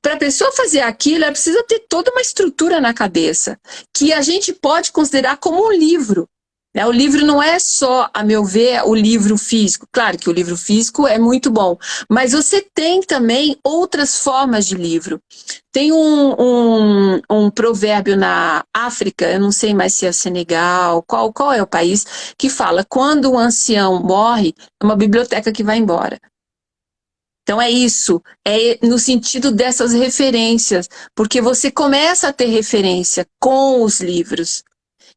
Para a pessoa fazer aquilo, ela precisa ter toda uma estrutura na cabeça, que a gente pode considerar como um livro. Né? O livro não é só, a meu ver, o livro físico. Claro que o livro físico é muito bom, mas você tem também outras formas de livro. Tem um, um, um provérbio na África, eu não sei mais se é Senegal, qual, qual é o país, que fala, quando o ancião morre, é uma biblioteca que vai embora. Então é isso, é no sentido dessas referências, porque você começa a ter referência com os livros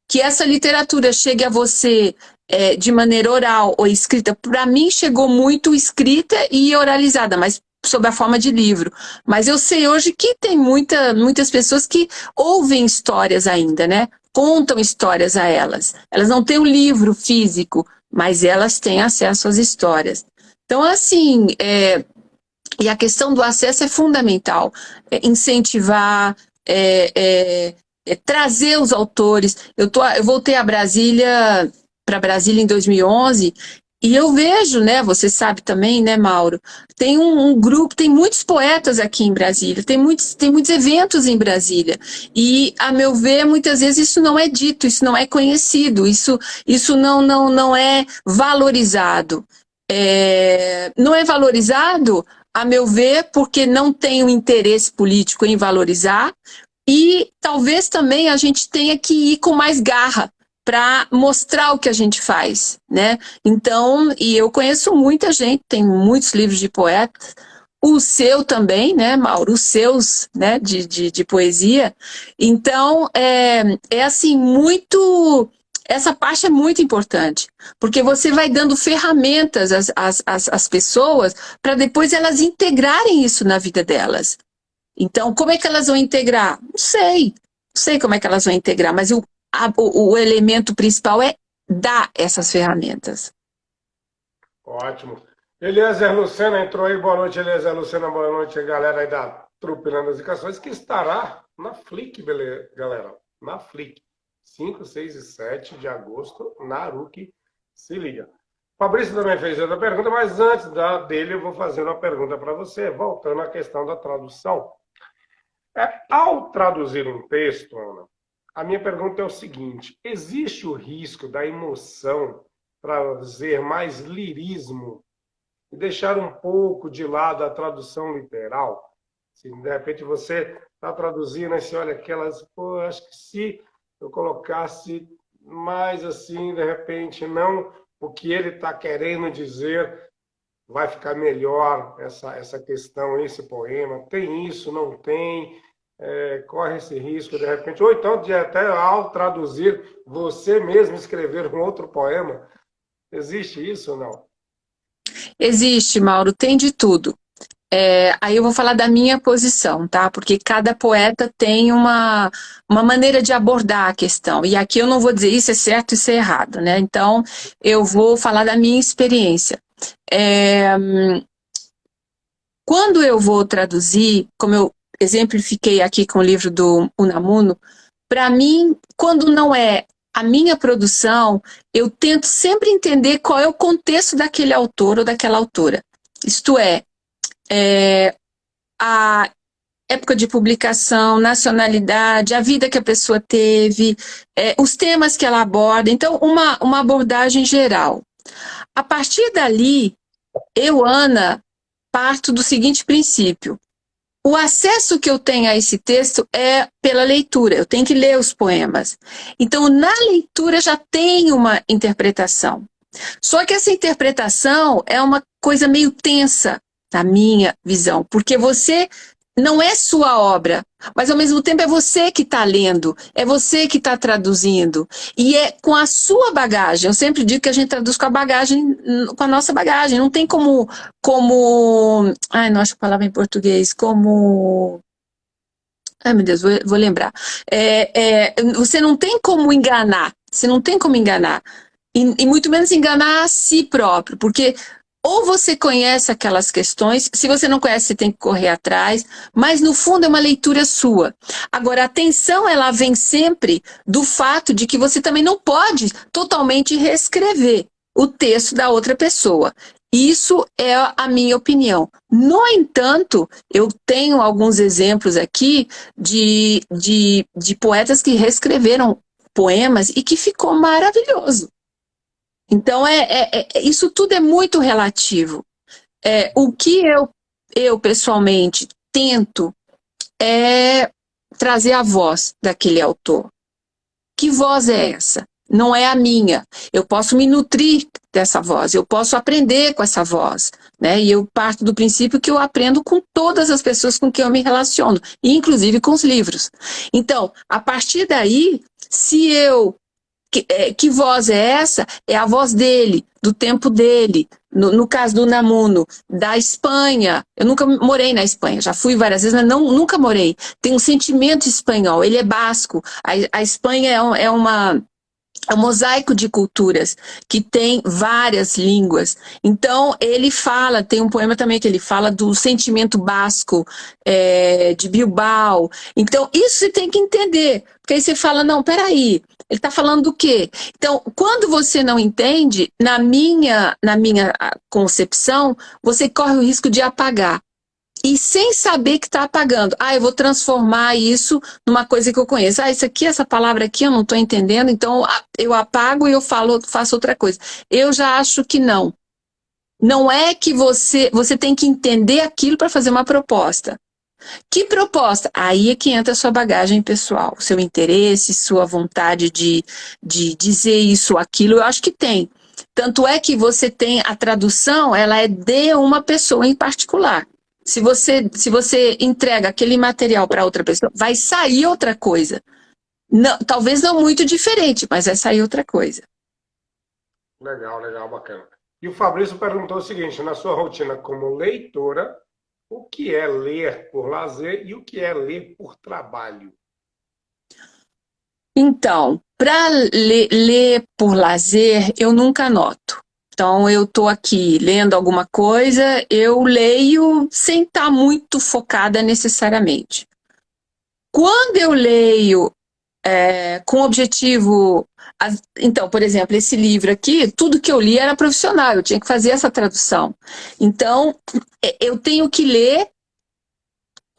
que essa literatura chegue a você é, de maneira oral ou escrita, para mim chegou muito escrita e oralizada, mas sob a forma de livro. Mas eu sei hoje que tem muita, muitas pessoas que ouvem histórias ainda, né? Contam histórias a elas. Elas não têm o um livro físico, mas elas têm acesso às histórias. Então, assim, é, e a questão do acesso é fundamental. É incentivar, é, é, trazer os autores. Eu, tô, eu voltei a Brasília, para Brasília em 2011, e eu vejo, né, você sabe também, né, Mauro, tem um, um, grupo, tem muitos poetas aqui em Brasília, tem muitos, tem muitos eventos em Brasília. E, a meu ver, muitas vezes isso não é dito, isso não é conhecido, isso, isso não, não, não é valorizado. É, não é valorizado, a meu ver, porque não tem o interesse político em valorizar, e talvez também a gente tenha que ir com mais garra para mostrar o que a gente faz, né? Então, e eu conheço muita gente, tem muitos livros de poetas, o seu também, né, Mauro? Os seus, né, de, de, de poesia. Então, é, é assim, muito essa parte é muito importante, porque você vai dando ferramentas às, às, às, pessoas para depois elas integrarem isso na vida delas. Então, como é que elas vão integrar? Não sei, não sei como é que elas vão integrar, mas o, a, o, o elemento principal é dar essas ferramentas. Ótimo. Eliezer Lucena entrou aí, boa noite, Eliezer Lucena, boa noite, galera aí da Trupe Indicações, que estará na Flick, beleza, galera, na Flick, 5, 6 e 7 de agosto, na se liga. Fabrício também fez outra pergunta, mas antes da, dele eu vou fazer uma pergunta para você, voltando à questão da tradução. Ao traduzir um texto, Ana, a minha pergunta é o seguinte, existe o risco da emoção trazer mais lirismo e deixar um pouco de lado a tradução literal? Se de repente você está traduzindo você olha aquelas, pô, acho que se eu colocasse mais assim, de repente, não o que ele está querendo dizer, vai ficar melhor essa, essa questão, esse poema. Tem isso, não tem? É, corre esse risco, de repente. Ou então, de até ao traduzir, você mesmo escrever um outro poema. Existe isso ou não? Existe, Mauro, tem de tudo. É, aí eu vou falar da minha posição, tá? Porque cada poeta tem uma, uma maneira de abordar a questão. E aqui eu não vou dizer isso é certo, isso é errado, né? Então, eu vou falar da minha experiência. É, quando eu vou traduzir, como eu exemplifiquei aqui com o livro do Unamuno, para mim, quando não é a minha produção, eu tento sempre entender qual é o contexto daquele autor ou daquela autora. Isto é, é, a época de publicação, nacionalidade, a vida que a pessoa teve, é, os temas que ela aborda. Então, uma, uma abordagem geral. A partir dali, eu, Ana, parto do seguinte princípio. O acesso que eu tenho a esse texto é pela leitura, eu tenho que ler os poemas. Então, na leitura já tem uma interpretação. Só que essa interpretação é uma coisa meio tensa, na minha visão, porque você não é sua obra, mas ao mesmo tempo é você que está lendo, é você que está traduzindo, e é com a sua bagagem, eu sempre digo que a gente traduz com a bagagem, com a nossa bagagem, não tem como, como, ai, não acho a palavra em português, como, ai meu Deus, vou, vou lembrar, é, é, você não tem como enganar, você não tem como enganar, e, e muito menos enganar a si próprio, porque ou você conhece aquelas questões, se você não conhece, você tem que correr atrás, mas no fundo é uma leitura sua. Agora, a atenção, ela vem sempre do fato de que você também não pode totalmente reescrever o texto da outra pessoa. Isso é a minha opinião. No entanto, eu tenho alguns exemplos aqui de, de, de poetas que reescreveram poemas e que ficou maravilhoso. Então, é, é, é, isso tudo é muito relativo. É, o que eu, eu, pessoalmente, tento é trazer a voz daquele autor. Que voz é essa? Não é a minha. Eu posso me nutrir dessa voz, eu posso aprender com essa voz. Né? E eu parto do princípio que eu aprendo com todas as pessoas com quem eu me relaciono, inclusive com os livros. Então, a partir daí, se eu que, é, que voz é essa? É a voz dele, do tempo dele. No, no, caso do Namuno, da Espanha. Eu nunca morei na Espanha, já fui várias vezes, mas não, nunca morei. Tem um sentimento espanhol, ele é basco. A, a Espanha é, um, é uma é um mosaico de culturas que tem várias línguas. Então, ele fala, tem um poema também que ele fala do sentimento basco é, de Bilbao. Então, isso você tem que entender. Porque aí você fala, não, peraí, ele está falando do quê? Então, quando você não entende, na minha, na minha concepção, você corre o risco de apagar e sem saber que está apagando. Ah, eu vou transformar isso numa coisa que eu conheço. Ah, isso aqui, essa palavra aqui eu não estou entendendo, então eu apago e eu falo, faço outra coisa. Eu já acho que não. Não é que você, você tem que entender aquilo para fazer uma proposta. Que proposta? Aí é que entra a sua bagagem pessoal, seu interesse, sua vontade de, de dizer isso ou aquilo, eu acho que tem. Tanto é que você tem a tradução, ela é de uma pessoa em particular. Se você, se você entrega aquele material para outra pessoa, vai sair outra coisa. Não, talvez não muito diferente, mas vai sair outra coisa. Legal, legal, bacana. E o Fabrício perguntou o seguinte, na sua rotina como leitora, o que é ler por lazer e o que é ler por trabalho? Então, para ler, ler, por lazer, eu nunca anoto. Então, eu estou aqui lendo alguma coisa, eu leio sem estar tá muito focada necessariamente. Quando eu leio é, com objetivo... Então, por exemplo, esse livro aqui, tudo que eu li era profissional, eu tinha que fazer essa tradução. Então, é, eu tenho que ler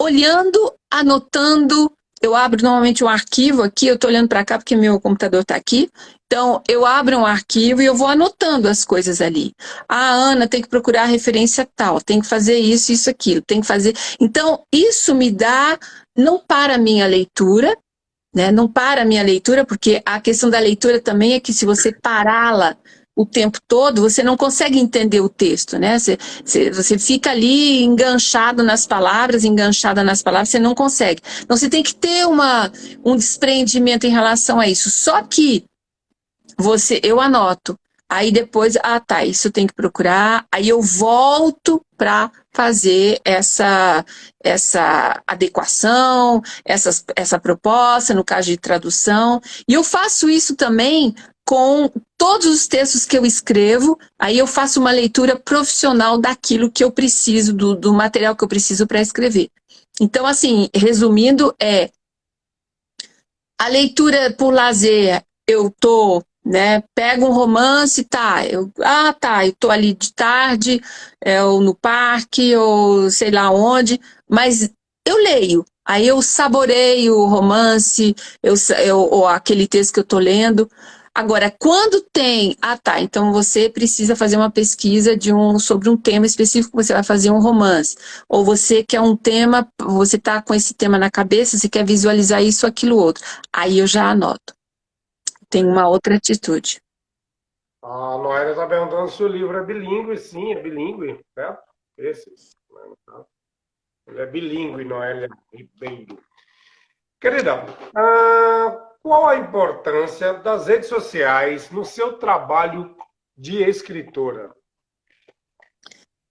olhando, anotando, eu abro normalmente um arquivo aqui, eu estou olhando para cá porque meu computador está aqui, então eu abro um arquivo e eu vou anotando as coisas ali. Ah, Ana, tem que procurar a referência tal, tem que fazer isso, isso, aquilo, tem que fazer... Então, isso me dá, não para a minha leitura, né? não para a minha leitura, porque a questão da leitura também é que se você pará-la o tempo todo, você não consegue entender o texto, né? Você, você, fica ali enganchado nas palavras, enganchada nas palavras, você não consegue. Então você tem que ter uma, um desprendimento em relação a isso. Só que você, eu anoto, aí depois, ah tá, isso eu tenho que procurar, aí eu volto para fazer essa, essa adequação, essa, essa proposta, no caso de tradução, e eu faço isso também com todos os textos que eu escrevo, aí eu faço uma leitura profissional daquilo que eu preciso, do, do material que eu preciso para escrever. Então, assim, resumindo, é a leitura por lazer, eu tô, né, pego um romance, tá, eu, ah, tá, eu tô ali de tarde, é, ou no parque, ou sei lá onde, mas eu leio, aí eu saboreio o romance, eu, eu, ou aquele texto que eu tô lendo, Agora, quando tem... Ah, tá, então você precisa fazer uma pesquisa de um, sobre um tema específico, você vai fazer um romance. Ou você quer um tema, você está com esse tema na cabeça, você quer visualizar isso, aquilo, outro. Aí eu já anoto. Tem uma outra atitude. A Noélia está perguntando se o livro é bilíngue. Sim, é bilíngue, certo? Esse. Ele é bilíngue, Noélia Ribeiro. Querida, uh, qual a importância das redes sociais no seu trabalho de escritora?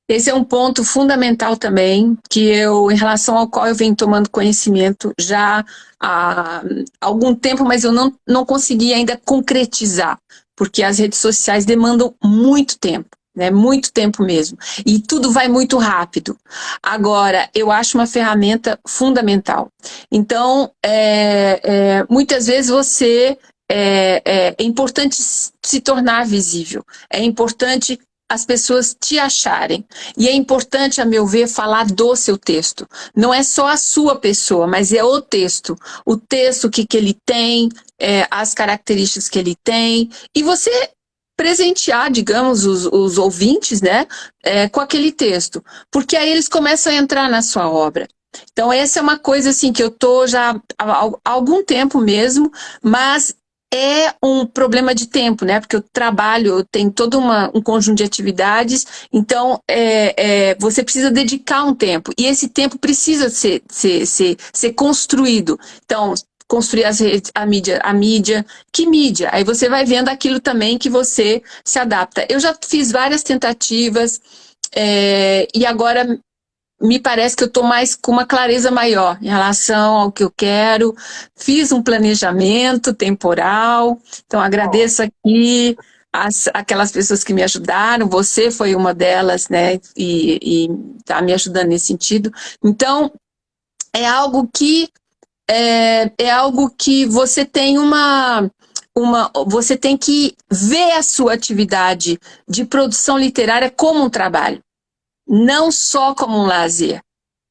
Esse é um ponto fundamental também, que eu, em relação ao qual eu venho tomando conhecimento já há algum tempo, mas eu não, não consegui ainda concretizar, porque as redes sociais demandam muito tempo né? Muito tempo mesmo. E tudo vai muito rápido. Agora, eu acho uma ferramenta fundamental. Então, é, é, muitas vezes você... É, é, é importante se tornar visível. É importante as pessoas te acharem. E é importante, a meu ver, falar do seu texto. Não é só a sua pessoa, mas é o texto. O texto, que, que ele tem, é, as características que ele tem. E você presentear, digamos, os, os ouvintes, né, é, com aquele texto. Porque aí eles começam a entrar na sua obra. Então, essa é uma coisa assim que eu tô já há, algum tempo mesmo, mas é um problema de tempo, né? Porque eu trabalho, eu tenho todo uma, um conjunto de atividades, então é, é, você precisa dedicar um tempo. E esse tempo precisa ser, ser, ser, ser construído. Então, construir as redes, a mídia, a mídia, que mídia? Aí você vai vendo aquilo também que você se adapta. Eu já fiz várias tentativas é, e agora me parece que eu estou mais com uma clareza maior em relação ao que eu quero. Fiz um planejamento temporal, então agradeço aqui as, aquelas pessoas que me ajudaram, você foi uma delas, né, e está me ajudando nesse sentido. Então, é algo que é, é algo que você tem uma, uma... Você tem que ver a sua atividade de produção literária como um trabalho. Não só como um lazer.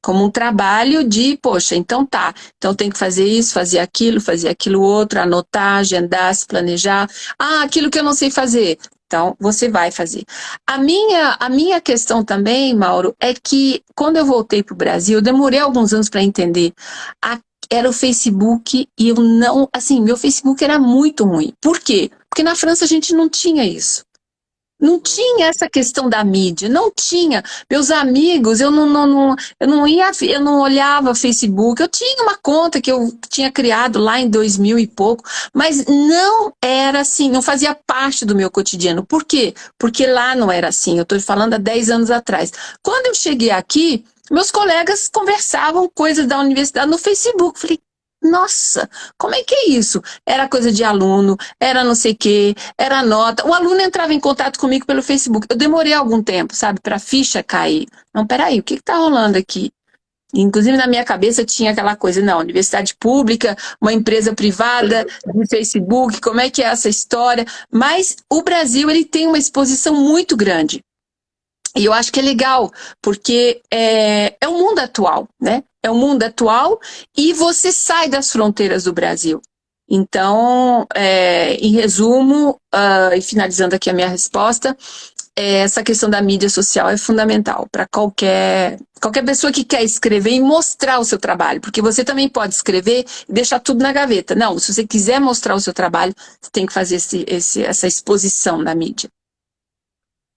Como um trabalho de, poxa, então tá, então tem que fazer isso, fazer aquilo, fazer aquilo outro, anotar, agendar, se planejar. Ah, aquilo que eu não sei fazer, então, você vai fazer. A minha, a minha questão também, Mauro, é que quando eu voltei para o Brasil, eu demorei alguns anos para entender a era o Facebook e eu não... Assim, meu Facebook era muito ruim. Por quê? Porque na França a gente não tinha isso. Não tinha essa questão da mídia, não tinha. Meus amigos, eu não, não, não, eu não ia, eu não olhava Facebook. Eu tinha uma conta que eu tinha criado lá em 2000 e pouco, mas não era assim, não fazia parte do meu cotidiano. Por quê? Porque lá não era assim. Eu estou falando há 10 anos atrás. Quando eu cheguei aqui, meus colegas conversavam coisas da universidade no Facebook. Falei, nossa, como é que é isso? Era coisa de aluno, era não sei o quê, era nota. O aluno entrava em contato comigo pelo Facebook. Eu demorei algum tempo, sabe, para a ficha cair. Não, peraí, o que está rolando aqui? Inclusive, na minha cabeça tinha aquela coisa, não, universidade pública, uma empresa privada, de Facebook, como é que é essa história? Mas o Brasil, ele tem uma exposição muito grande. E eu acho que é legal, porque é, é o mundo atual, né? É o mundo atual e você sai das fronteiras do Brasil. Então, é, em resumo, uh, e finalizando aqui a minha resposta, é, essa questão da mídia social é fundamental para qualquer, qualquer pessoa que quer escrever e mostrar o seu trabalho, porque você também pode escrever e deixar tudo na gaveta. Não, se você quiser mostrar o seu trabalho, você tem que fazer esse, esse, essa exposição na mídia.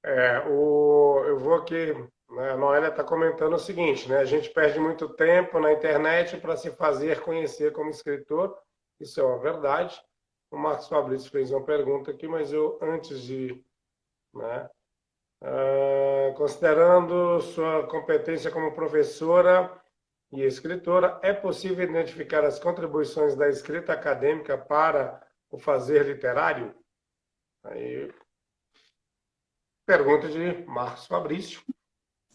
É, o, eu vou aqui, né, a Noélia está comentando o seguinte, né, a gente perde muito tempo na internet para se fazer conhecer como escritor, isso é uma verdade. O Marcos Fabrício fez uma pergunta aqui, mas eu, antes de... Né, uh, considerando sua competência como professora e escritora, é possível identificar as contribuições da escrita acadêmica para o fazer literário? Aí Pergunta de Marcos Fabrício.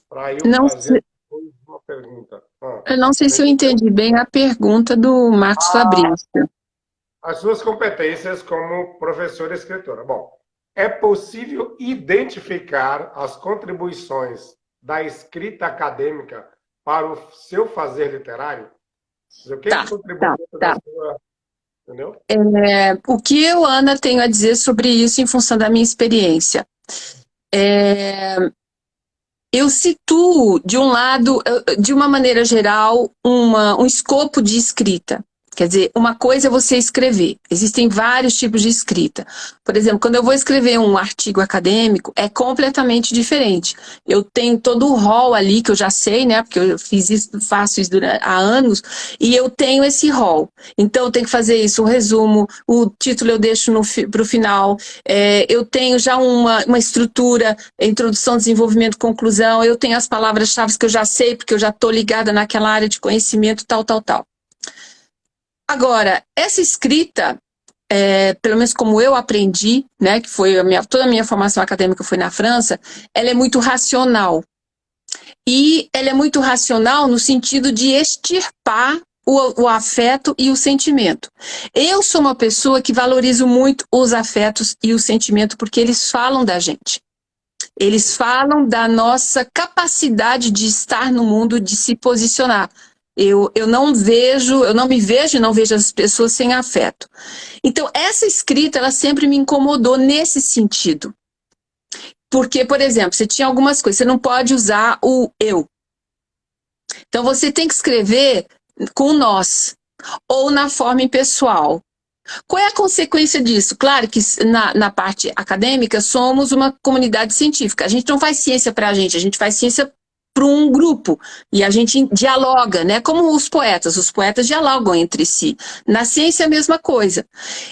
Para eu não fazer sei... uma pergunta. Ah, eu não sei se eu entendi bem a pergunta do Marcos ah, Fabrício. As suas competências como professora e escritora. Bom, é possível identificar as contribuições da escrita acadêmica para o seu fazer literário? O que tá, é tá, tá. Sua... Entendeu? É, o que eu, Ana, tenho a dizer sobre isso em função da minha experiência? É, eu situo, de um lado, de uma maneira geral, uma, um escopo de escrita. Quer dizer, uma coisa é você escrever. Existem vários tipos de escrita. Por exemplo, quando eu vou escrever um artigo acadêmico, é completamente diferente. Eu tenho todo o rol ali, que eu já sei, né? Porque eu fiz isso, faço isso durante, há anos, e eu tenho esse rol. Então, eu tenho que fazer isso, o resumo, o título eu deixo para o final. É, eu tenho já uma, uma estrutura, introdução, desenvolvimento, conclusão. Eu tenho as palavras-chave que eu já sei, porque eu já estou ligada naquela área de conhecimento, tal, tal, tal. Agora, essa escrita, é, pelo menos como eu aprendi, né, que foi a minha, toda a minha formação acadêmica foi na França, ela é muito racional. E ela é muito racional no sentido de extirpar o, o, afeto e o sentimento. Eu sou uma pessoa que valorizo muito os afetos e o sentimento porque eles falam da gente. Eles falam da nossa capacidade de estar no mundo, de se posicionar. Eu, eu não vejo, eu não me vejo e não vejo as pessoas sem afeto. Então, essa escrita, ela sempre me incomodou nesse sentido. Porque, por exemplo, você tinha algumas coisas, você não pode usar o eu. Então, você tem que escrever com nós, ou na forma impessoal. Qual é a consequência disso? Claro que na, na parte acadêmica somos uma comunidade científica. A gente não faz ciência para a gente, a gente faz ciência para um grupo e a gente dialoga, né? Como os poetas, os poetas dialogam entre si. Na ciência é a mesma coisa.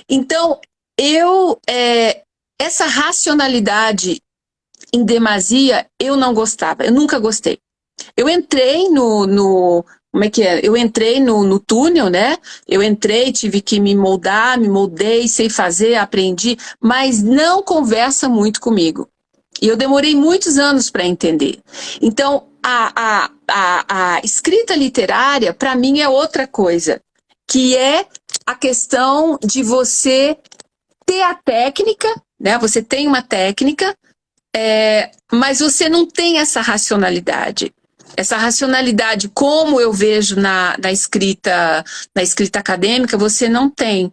Então, eu é, essa racionalidade em demasia eu não gostava, eu nunca gostei. Eu entrei no, no como é que é? Eu entrei no, no túnel, né? Eu entrei, tive que me moldar, me moldei, sei fazer, aprendi, mas não conversa muito comigo. E eu demorei muitos anos para entender. Então, a, a, a, a escrita literária, para mim, é outra coisa, que é a questão de você ter a técnica, né? Você tem uma técnica, é, mas você não tem essa racionalidade. Essa racionalidade, como eu vejo na, na, escrita, na escrita acadêmica, você não tem.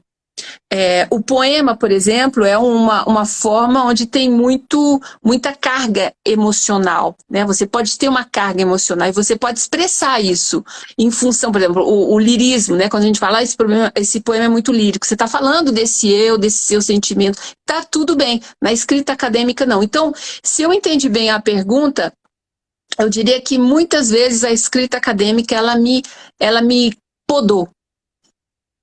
É, o poema, por exemplo, é uma, uma forma onde tem muito, muita carga emocional. Né? Você pode ter uma carga emocional e você pode expressar isso em função, por exemplo, o, o lirismo, né? quando a gente fala ah, esse, problema, esse poema é muito lírico, você está falando desse eu, desse seu sentimento, tá tudo bem. Na escrita acadêmica, não. Então, se eu entendi bem a pergunta, eu diria que muitas vezes a escrita acadêmica ela me, ela me podou,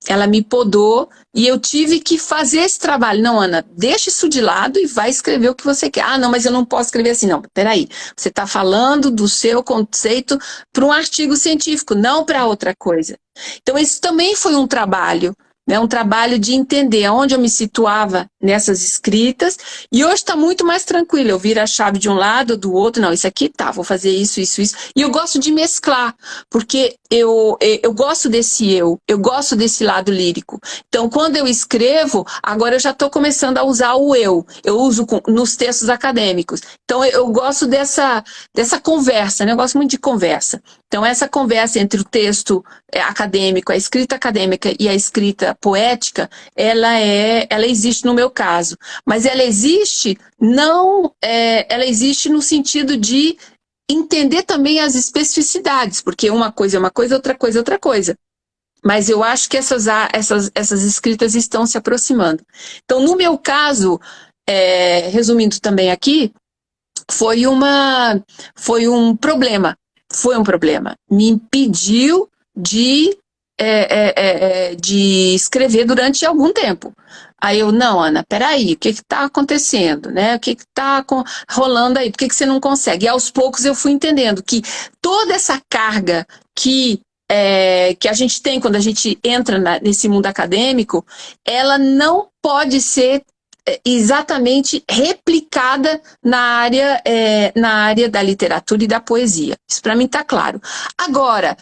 ela me podou e eu tive que fazer esse trabalho. Não, Ana, deixa isso de lado e vai escrever o que você quer. Ah, não, mas eu não posso escrever assim. Não, peraí. Você está falando do seu conceito para um artigo científico, não para outra coisa. Então, isso também foi um trabalho né, um trabalho de entender aonde eu me situava nessas escritas, e hoje está muito mais tranquilo, eu viro a chave de um lado, do outro, não, isso aqui tá, vou fazer isso, isso, isso, e eu gosto de mesclar, porque eu, eu gosto desse eu, eu gosto desse lado lírico, então quando eu escrevo, agora eu já estou começando a usar o eu, eu uso com, nos textos acadêmicos, então eu, eu gosto dessa, dessa conversa, né, eu gosto muito de conversa, então essa conversa entre o texto é, acadêmico, a escrita acadêmica e a escrita poética, ela, é, ela existe no meu caso. Mas ela existe não, é, ela existe no sentido de entender também as especificidades, porque uma coisa é uma coisa, outra coisa é outra coisa. Mas eu acho que essas, essas, essas escritas estão se aproximando. Então, no meu caso, é, resumindo também aqui, foi, uma, foi um problema. Foi um problema. Me impediu de é, é, é, é, de escrever durante algum tempo. Aí eu, não, Ana, peraí, o que está acontecendo? Né? O que está rolando aí? Por que, que você não consegue? E aos poucos eu fui entendendo que toda essa carga que, é, que a gente tem quando a gente entra na, nesse mundo acadêmico, ela não pode ser exatamente replicada na área, é, na área da literatura e da poesia. Isso para mim está claro. Agora,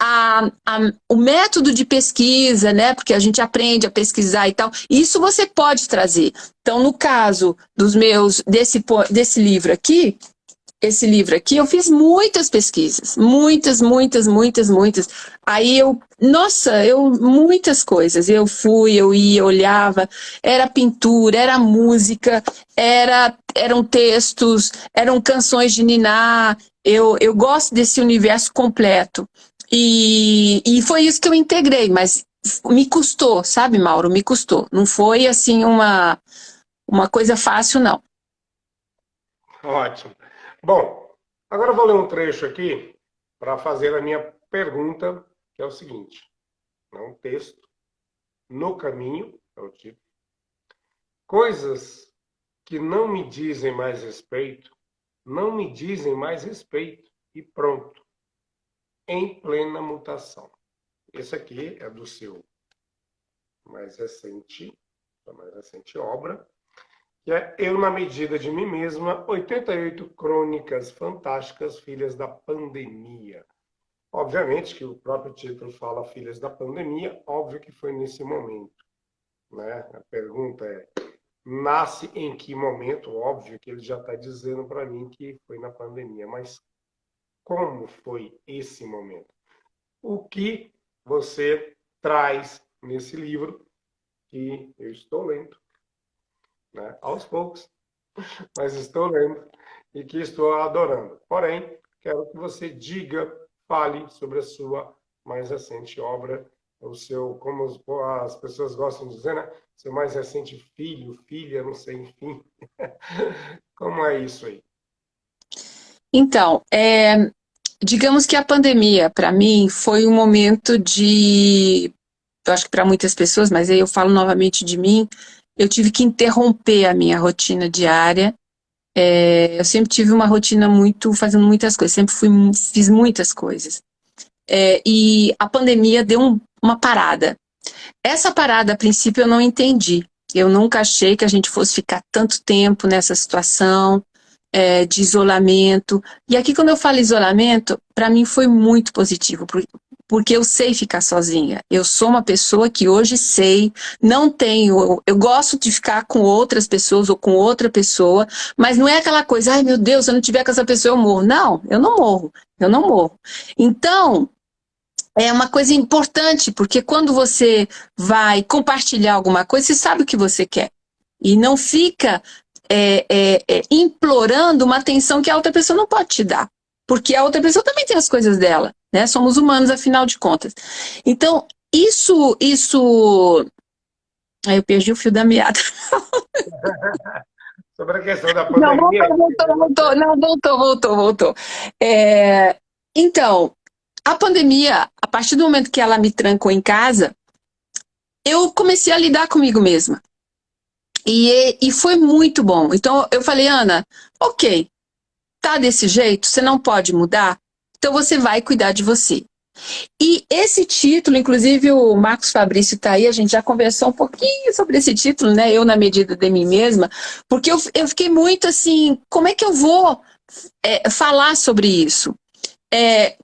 a, a, o método de pesquisa, né? Porque a gente aprende a pesquisar e tal. Isso você pode trazer. Então, no caso dos meus desse desse livro aqui, esse livro aqui, eu fiz muitas pesquisas, muitas, muitas, muitas, muitas. Aí eu, nossa, eu muitas coisas. Eu fui, eu ia, olhava, era pintura, era música, era eram textos, eram canções de Niná. Eu, eu gosto desse universo completo. E, e foi isso que eu integrei, mas me custou, sabe, Mauro? Me custou. Não foi, assim, uma, uma coisa fácil, não. Ótimo. Bom, agora vou ler um trecho aqui para fazer a minha pergunta, que é o seguinte. É um texto. No caminho, é o título. Coisas que não me dizem mais respeito, não me dizem mais respeito. E pronto em plena mutação. Esse aqui é do seu mais recente, da mais recente obra, que é Eu na Medida de Mim Mesma, 88 Crônicas Fantásticas, Filhas da Pandemia. Obviamente que o próprio título fala Filhas da Pandemia, óbvio que foi nesse momento. Né? A pergunta é, nasce em que momento? Óbvio que ele já está dizendo para mim que foi na pandemia, mas como foi esse momento. O que você traz nesse livro que eu estou lendo, né? aos poucos, mas estou lendo e que estou adorando. Porém, quero que você diga, fale sobre a sua mais recente obra, o seu, como as pessoas gostam de dizer, né? Seu mais recente filho, filha, não sei, enfim. Como é isso aí? Então, é, Digamos que a pandemia, para mim, foi um momento de... Eu acho que para muitas pessoas, mas aí eu falo novamente de mim, eu tive que interromper a minha rotina diária. É, eu sempre tive uma rotina muito, fazendo muitas coisas, sempre fui, fiz muitas coisas. É, e a pandemia deu um, uma parada. Essa parada, a princípio, eu não entendi. Eu nunca achei que a gente fosse ficar tanto tempo nessa situação, é, de isolamento. E aqui, quando eu falo isolamento, para mim foi muito positivo, porque eu sei ficar sozinha. Eu sou uma pessoa que hoje sei, não tenho, eu gosto de ficar com outras pessoas ou com outra pessoa, mas não é aquela coisa, ai meu Deus, se eu não tiver com essa pessoa eu morro. Não, eu não morro, eu não morro. Então, é uma coisa importante, porque quando você vai compartilhar alguma coisa, você sabe o que você quer. E não fica é, é, é, implorando uma atenção que a outra pessoa não pode te dar. Porque a outra pessoa também tem as coisas dela, né? Somos humanos, afinal de contas. Então, isso, isso... Aí eu perdi o fio da meada. Sobre a questão da pandemia... Não, voltou, voltou, voltou. Não, voltou, voltou, voltou. É, então, a pandemia, a partir do momento que ela me trancou em casa, eu comecei a lidar comigo mesma. E, e foi muito bom. Então eu falei, Ana, ok, tá desse jeito, você não pode mudar, então você vai cuidar de você. E esse título, inclusive o Marcos Fabrício está aí, a gente já conversou um pouquinho sobre esse título, né? Eu na medida de mim mesma, porque eu, eu fiquei muito assim, como é que eu vou é, falar sobre isso? É,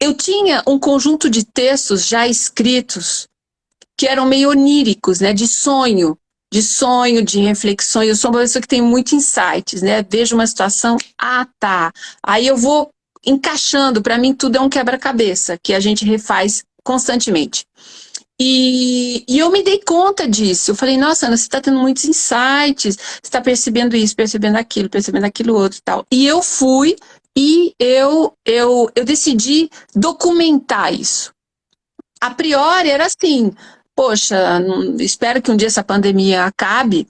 eu tinha um conjunto de textos já escritos que eram meio oníricos, né? De sonho, de sonho, de reflexões. Eu sou uma pessoa que tem muito insights, né? Vejo uma situação, ah, tá. Aí eu vou encaixando, para mim tudo é um quebra-cabeça, que a gente refaz constantemente. E, e, eu me dei conta disso. Eu falei, nossa, Ana, você está tendo muitos insights, você está percebendo isso, percebendo aquilo, percebendo aquilo outro e tal. E eu fui e eu, eu, eu decidi documentar isso. A priori era assim, poxa, espero que um dia essa pandemia acabe,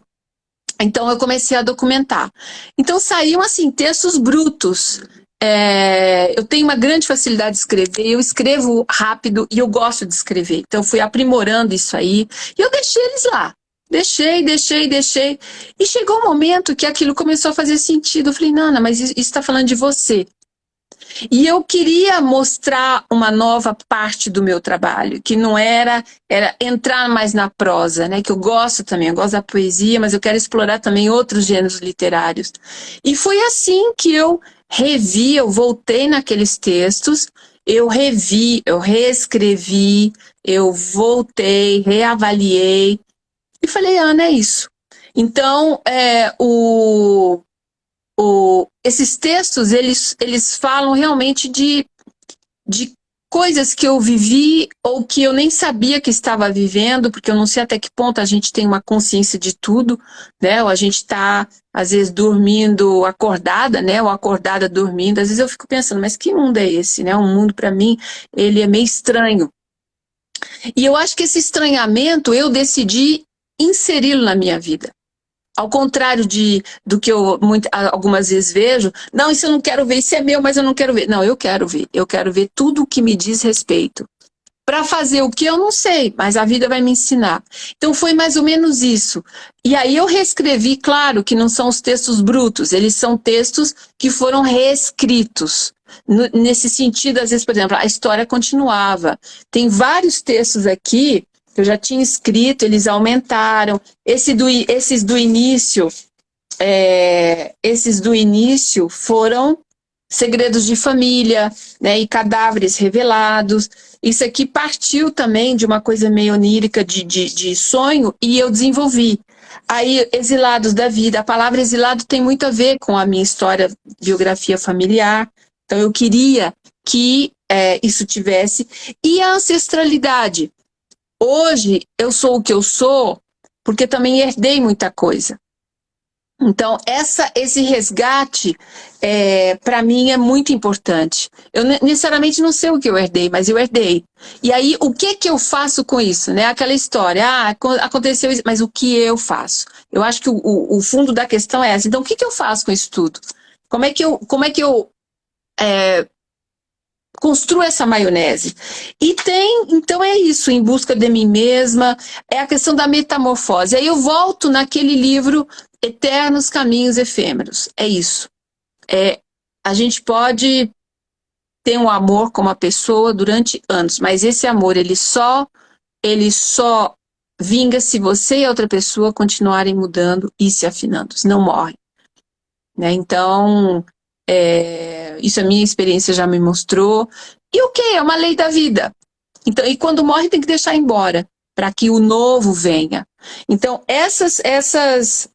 então eu comecei a documentar. Então saíam assim, textos brutos. É, eu tenho uma grande facilidade de escrever, eu escrevo rápido e eu gosto de escrever. Então eu fui aprimorando isso aí e eu deixei eles lá. Deixei, deixei, deixei. E chegou um momento que aquilo começou a fazer sentido. Eu falei, Nana, mas isso está falando de você. E eu queria mostrar uma nova parte do meu trabalho, que não era, era entrar mais na prosa, né? que eu gosto também, eu gosto da poesia, mas eu quero explorar também outros gêneros literários. E foi assim que eu revi, eu voltei naqueles textos, eu revi, eu reescrevi, eu voltei, reavaliei, e falei, Ana, é isso. Então, é, o, o, esses textos, eles, eles falam realmente de, de coisas que eu vivi ou que eu nem sabia que estava vivendo, porque eu não sei até que ponto a gente tem uma consciência de tudo, né? Ou a gente está, às vezes, dormindo acordada, né? Ou acordada dormindo. Às vezes eu fico pensando, mas que mundo é esse, né? Um mundo, para mim, ele é meio estranho. E eu acho que esse estranhamento eu decidi inseri-lo na minha vida. Ao contrário de, do que eu muito, algumas vezes vejo, não, isso eu não quero ver, isso é meu, mas eu não quero ver. Não, eu quero ver. Eu quero ver tudo o que me diz respeito. Para fazer o que eu não sei, mas a vida vai me ensinar. Então foi mais ou menos isso. E aí eu reescrevi, claro que não são os textos brutos, eles são textos que foram reescritos. Nesse sentido, às vezes, por exemplo, a história continuava. Tem vários textos aqui eu já tinha escrito, eles aumentaram. Esse do, esses do início, é, esses do início foram segredos de família, né, e cadáveres revelados. Isso aqui partiu também de uma coisa meio onírica de, de, de sonho e eu desenvolvi. Aí, exilados da vida. A palavra exilado tem muito a ver com a minha história, biografia familiar. Então, eu queria que é, isso tivesse. E a ancestralidade. Hoje eu sou o que eu sou porque também herdei muita coisa. Então, essa, esse resgate, é, para mim, é muito importante. Eu necessariamente não sei o que eu herdei, mas eu herdei. E aí, o que que eu faço com isso? Né? Aquela história, ah, aconteceu isso, mas o que eu faço? Eu acho que o, o, fundo da questão é essa. Então, o que que eu faço com isso tudo? Como é que eu, como é que eu é, construa essa maionese. E tem, então é isso, em busca de mim mesma, é a questão da metamorfose. Aí eu volto naquele livro Eternos Caminhos Efêmeros. É isso. É, a gente pode ter um amor com uma pessoa durante anos, mas esse amor, ele só, ele só vinga se você e a outra pessoa continuarem mudando e se afinando, senão morre. Né? Então, é, isso a minha experiência já me mostrou. E o que? É uma lei da vida. Então, e quando morre tem que deixar embora, para que o novo venha. Então, essas, essas,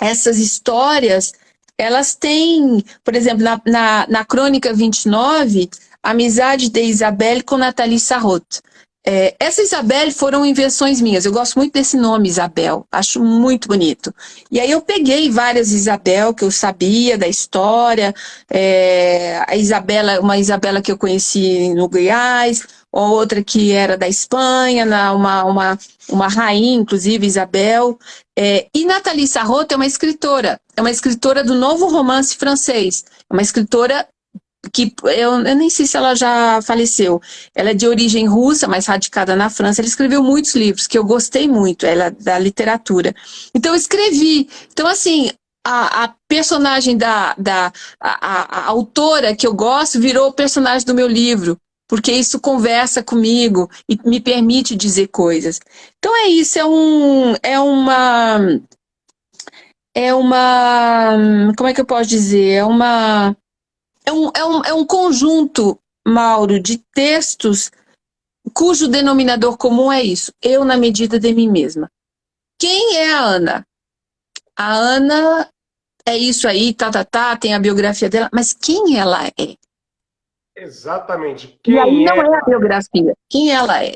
essas histórias, elas têm, por exemplo, na, na, na Crônica 29, Amizade de Isabelle com Nathalie Sarraute. É, essa Isabelle foram invenções minhas. Eu gosto muito desse nome, Isabel. Acho muito bonito. E aí eu peguei várias Isabel que eu sabia da história. É, a Isabela, uma Isabela que eu conheci no Goiás, outra que era da Espanha, uma, uma, uma rainha, inclusive, Isabel. É, e Nathalie Sarraute é uma escritora. É uma escritora do novo romance francês. É uma escritora que eu, eu, nem sei se ela já faleceu. Ela é de origem russa, mas radicada na França. Ela escreveu muitos livros que eu gostei muito, ela da literatura. Então eu escrevi. Então assim, a, a personagem da, da a, a, autora que eu gosto virou personagem do meu livro porque isso conversa comigo e me permite dizer coisas. Então é isso, é um é uma é uma como é que eu posso dizer? É uma é um, é um, é um conjunto, Mauro, de textos cujo denominador comum é isso. Eu na medida de mim mesma. Quem é a Ana? A Ana é isso aí, tá, tá, tá, tem a biografia dela, mas quem ela é? Exatamente. Quem e aí não é, é a biografia, quem ela é?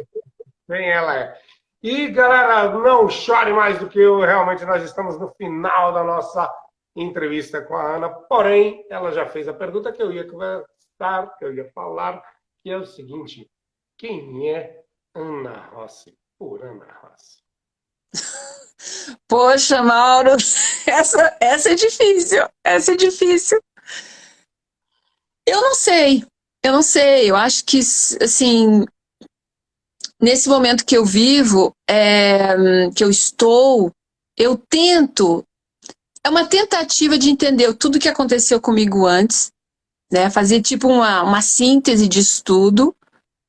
Quem ela é. E, galera, não chore mais do que eu, realmente nós estamos no final da nossa entrevista com a Ana, porém, ela já fez a pergunta que eu ia conversar, que eu ia falar, que é o seguinte, quem é Ana Rossi, por Ana Rossi? Poxa, Mauro, essa, essa é difícil, essa é difícil. Eu não sei, eu não sei, eu acho que, assim, nesse momento que eu vivo, é, que eu estou, eu tento é uma tentativa de entender tudo o que aconteceu comigo antes, né? Fazer tipo uma, uma síntese de estudo,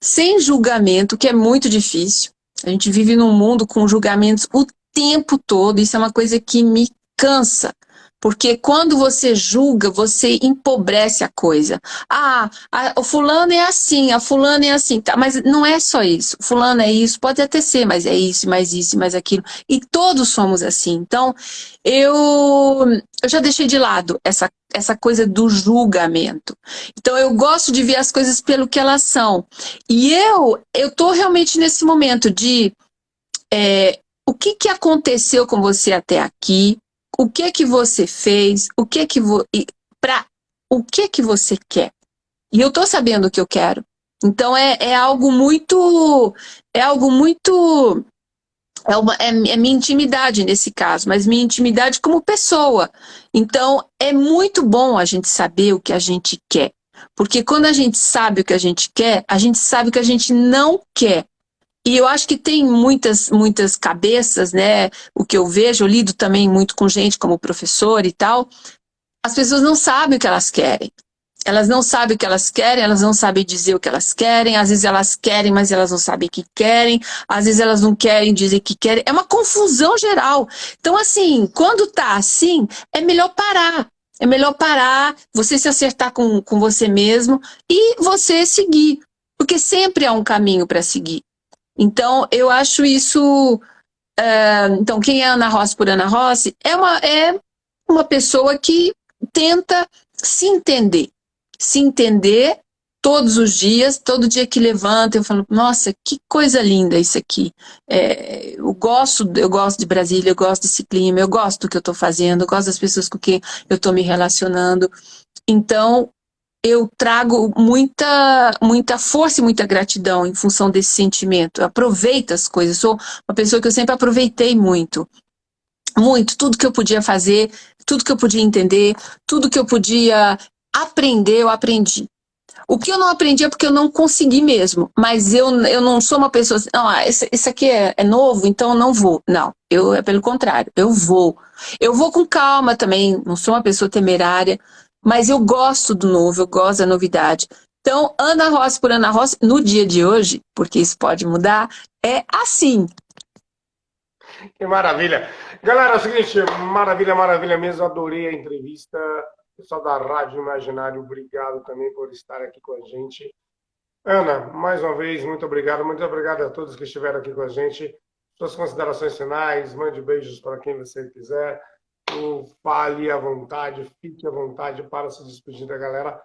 sem julgamento, que é muito difícil. A gente vive num mundo com julgamentos o tempo todo, isso é uma coisa que me cansa. Porque quando você julga, você empobrece a coisa. Ah, o fulano é assim, a fulana é assim. Tá, mas não é só isso. O fulano é isso, pode até ser, mas é isso, mais isso, mais aquilo. E todos somos assim. Então, eu, eu já deixei de lado essa, essa coisa do julgamento. Então, eu gosto de ver as coisas pelo que elas são. E eu, eu tô realmente nesse momento de... É, o que, que aconteceu com você até aqui? O que que você fez, o que que vo... para o que que você quer. E eu tô sabendo o que eu quero. Então é, é algo muito é algo muito é, uma, é, é minha intimidade nesse caso, mas minha intimidade como pessoa. Então é muito bom a gente saber o que a gente quer. Porque quando a gente sabe o que a gente quer, a gente sabe o que a gente não quer. E eu acho que tem muitas, muitas cabeças, né? O que eu vejo, eu lido também muito com gente como professor e tal. As pessoas não sabem o que elas querem. Elas não sabem o que elas querem, elas não sabem dizer o que elas querem, às vezes elas querem, mas elas não sabem o que querem, às vezes elas não querem dizer que querem. É uma confusão geral. Então, assim, quando tá assim, é melhor parar. É melhor parar, você se acertar com, com você mesmo e você seguir. Porque sempre há um caminho para seguir. Então, eu acho isso... Uh, então, quem é Ana Rossi por Ana Rossi é uma, é uma pessoa que tenta se entender. Se entender todos os dias, todo dia que levanta, eu falo, nossa, que coisa linda isso aqui. É, eu gosto, eu gosto de Brasília, eu gosto desse clima, eu gosto do que eu estou fazendo, eu gosto das pessoas com quem eu estou me relacionando. Então, eu trago muita, muita força e muita gratidão em função desse sentimento. Eu aproveito as coisas. Sou uma pessoa que eu sempre aproveitei muito. Muito. Tudo que eu podia fazer, tudo que eu podia entender, tudo que eu podia aprender, eu aprendi. O que eu não aprendi é porque eu não consegui mesmo. Mas eu, eu não sou uma pessoa assim, não, ah, isso, isso aqui é, é novo, então eu não vou. Não, eu é pelo contrário, eu vou. Eu vou com calma também, não sou uma pessoa temerária. Mas eu gosto do novo, eu gosto da novidade. Então, Ana Rossi por Ana Rossi, no dia de hoje, porque isso pode mudar, é assim. Que maravilha. Galera, é o seguinte, maravilha, maravilha mesmo, adorei a entrevista. Pessoal da Rádio Imaginário, obrigado também por estar aqui com a gente. Ana, mais uma vez, muito obrigado. Muito obrigado a todos que estiveram aqui com a gente. Suas considerações finais, mande beijos para quem você quiser fale à vontade, fique à vontade para se despedir da galera.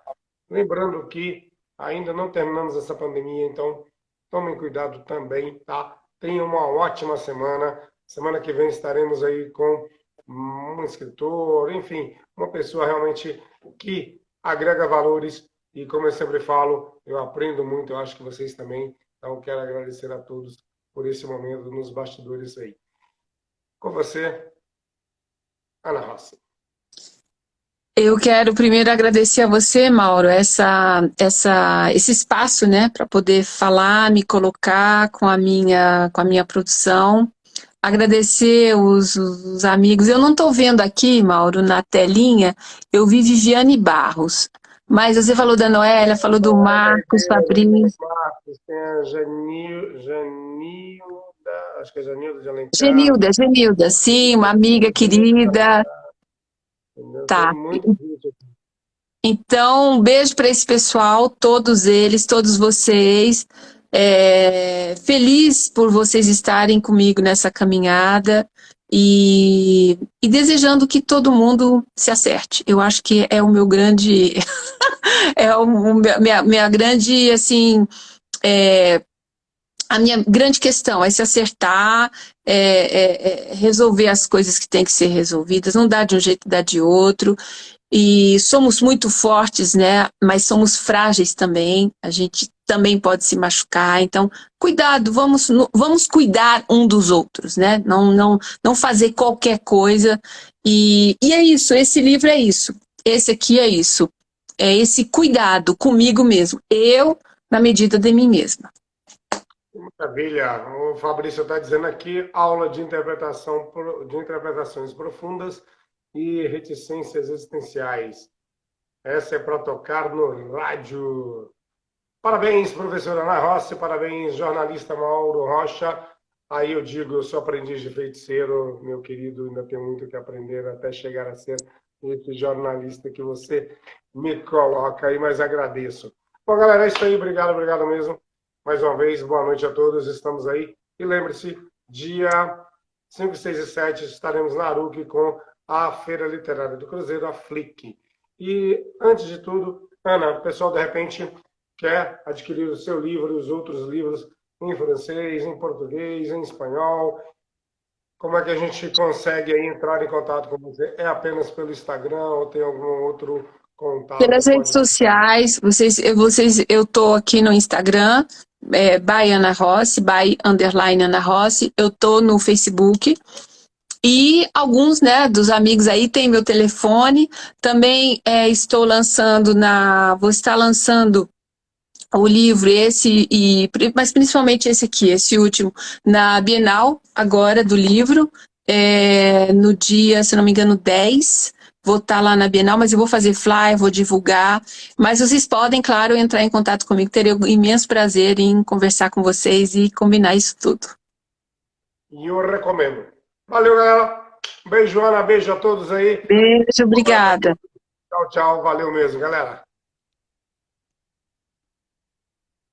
Lembrando que Ainda não terminamos essa pandemia, então tomem cuidado também, tá? Tenham uma ótima semana. Semana que vem estaremos aí com um escritor, enfim, uma pessoa realmente que agrega valores e como eu sempre falo, eu aprendo muito, eu acho que vocês também. Então, quero agradecer a todos por esse momento nos bastidores aí. Com você, Ana Rossi. Eu quero primeiro agradecer a você, Mauro, essa, essa, esse espaço, né, para poder falar, me colocar com a minha, com a minha produção. Agradecer os, os amigos. Eu não estou vendo aqui, Mauro, na telinha, eu vi Viviane Barros. Mas você falou da Noélia, falou do Marcos, Fabrício. Marcos, tem a Janil, Janilda, acho que é Janilda de Alencar. Genilda, Genilda, sim, uma amiga querida. Tá. Então, um beijo para esse pessoal, todos eles, todos vocês. É, feliz por vocês estarem comigo nessa caminhada e, e, desejando que todo mundo se acerte. Eu acho que é o meu grande, é o, minha, minha grande, assim, é, a minha grande questão é se acertar, é, é, é resolver as coisas que têm que ser resolvidas, não dá de um jeito, dá de outro. E somos muito fortes, né? Mas somos frágeis também. A gente também pode se machucar. Então, cuidado, vamos, vamos cuidar um dos outros, né? Não, não, não fazer qualquer coisa. E, e é isso, esse livro é isso. Esse aqui é isso. É esse cuidado comigo mesmo. Eu, na medida de mim mesma. Maravilha. O Fabrício está dizendo aqui, aula de interpretação de interpretações profundas e reticências existenciais. Essa é para tocar no rádio. Parabéns, professora Ana Rossi, parabéns, jornalista Mauro Rocha. Aí eu digo, eu sou aprendiz de feiticeiro, meu querido, ainda tenho muito que aprender até chegar a ser esse jornalista que você me coloca aí, mas agradeço. Bom, galera, é isso aí. Obrigado, obrigado mesmo. Mais uma vez, boa noite a todos. Estamos aí. E lembre-se, dia 5, 6 e 7 estaremos na Aruc com a Feira Literária do Cruzeiro, a FLIC. E, antes de tudo, Ana, o pessoal, de repente, quer adquirir o seu livro e os outros livros em francês, em português, em espanhol. Como é que a gente consegue entrar em contato com você? É apenas pelo Instagram ou tem algum outro contato? Pelas redes sociais, vocês, vocês, eu estou aqui no Instagram, é, by Ana Rossi, by underline Ana Rossi, eu estou no Facebook, e alguns né, dos amigos aí têm meu telefone. Também é, estou lançando na. Vou estar lançando o livro, esse, e, mas principalmente esse aqui, esse último, na Bienal, agora, do livro, é, no dia, se não me engano, 10. Vou estar lá na Bienal, mas eu vou fazer flyer, vou divulgar. Mas vocês podem, claro, entrar em contato comigo. Terei um imenso prazer em conversar com vocês e combinar isso tudo. E eu recomendo. Valeu, galera. Beijo, Ana. Beijo a todos aí. Beijo, obrigada. Tchau, tchau. Valeu mesmo, galera.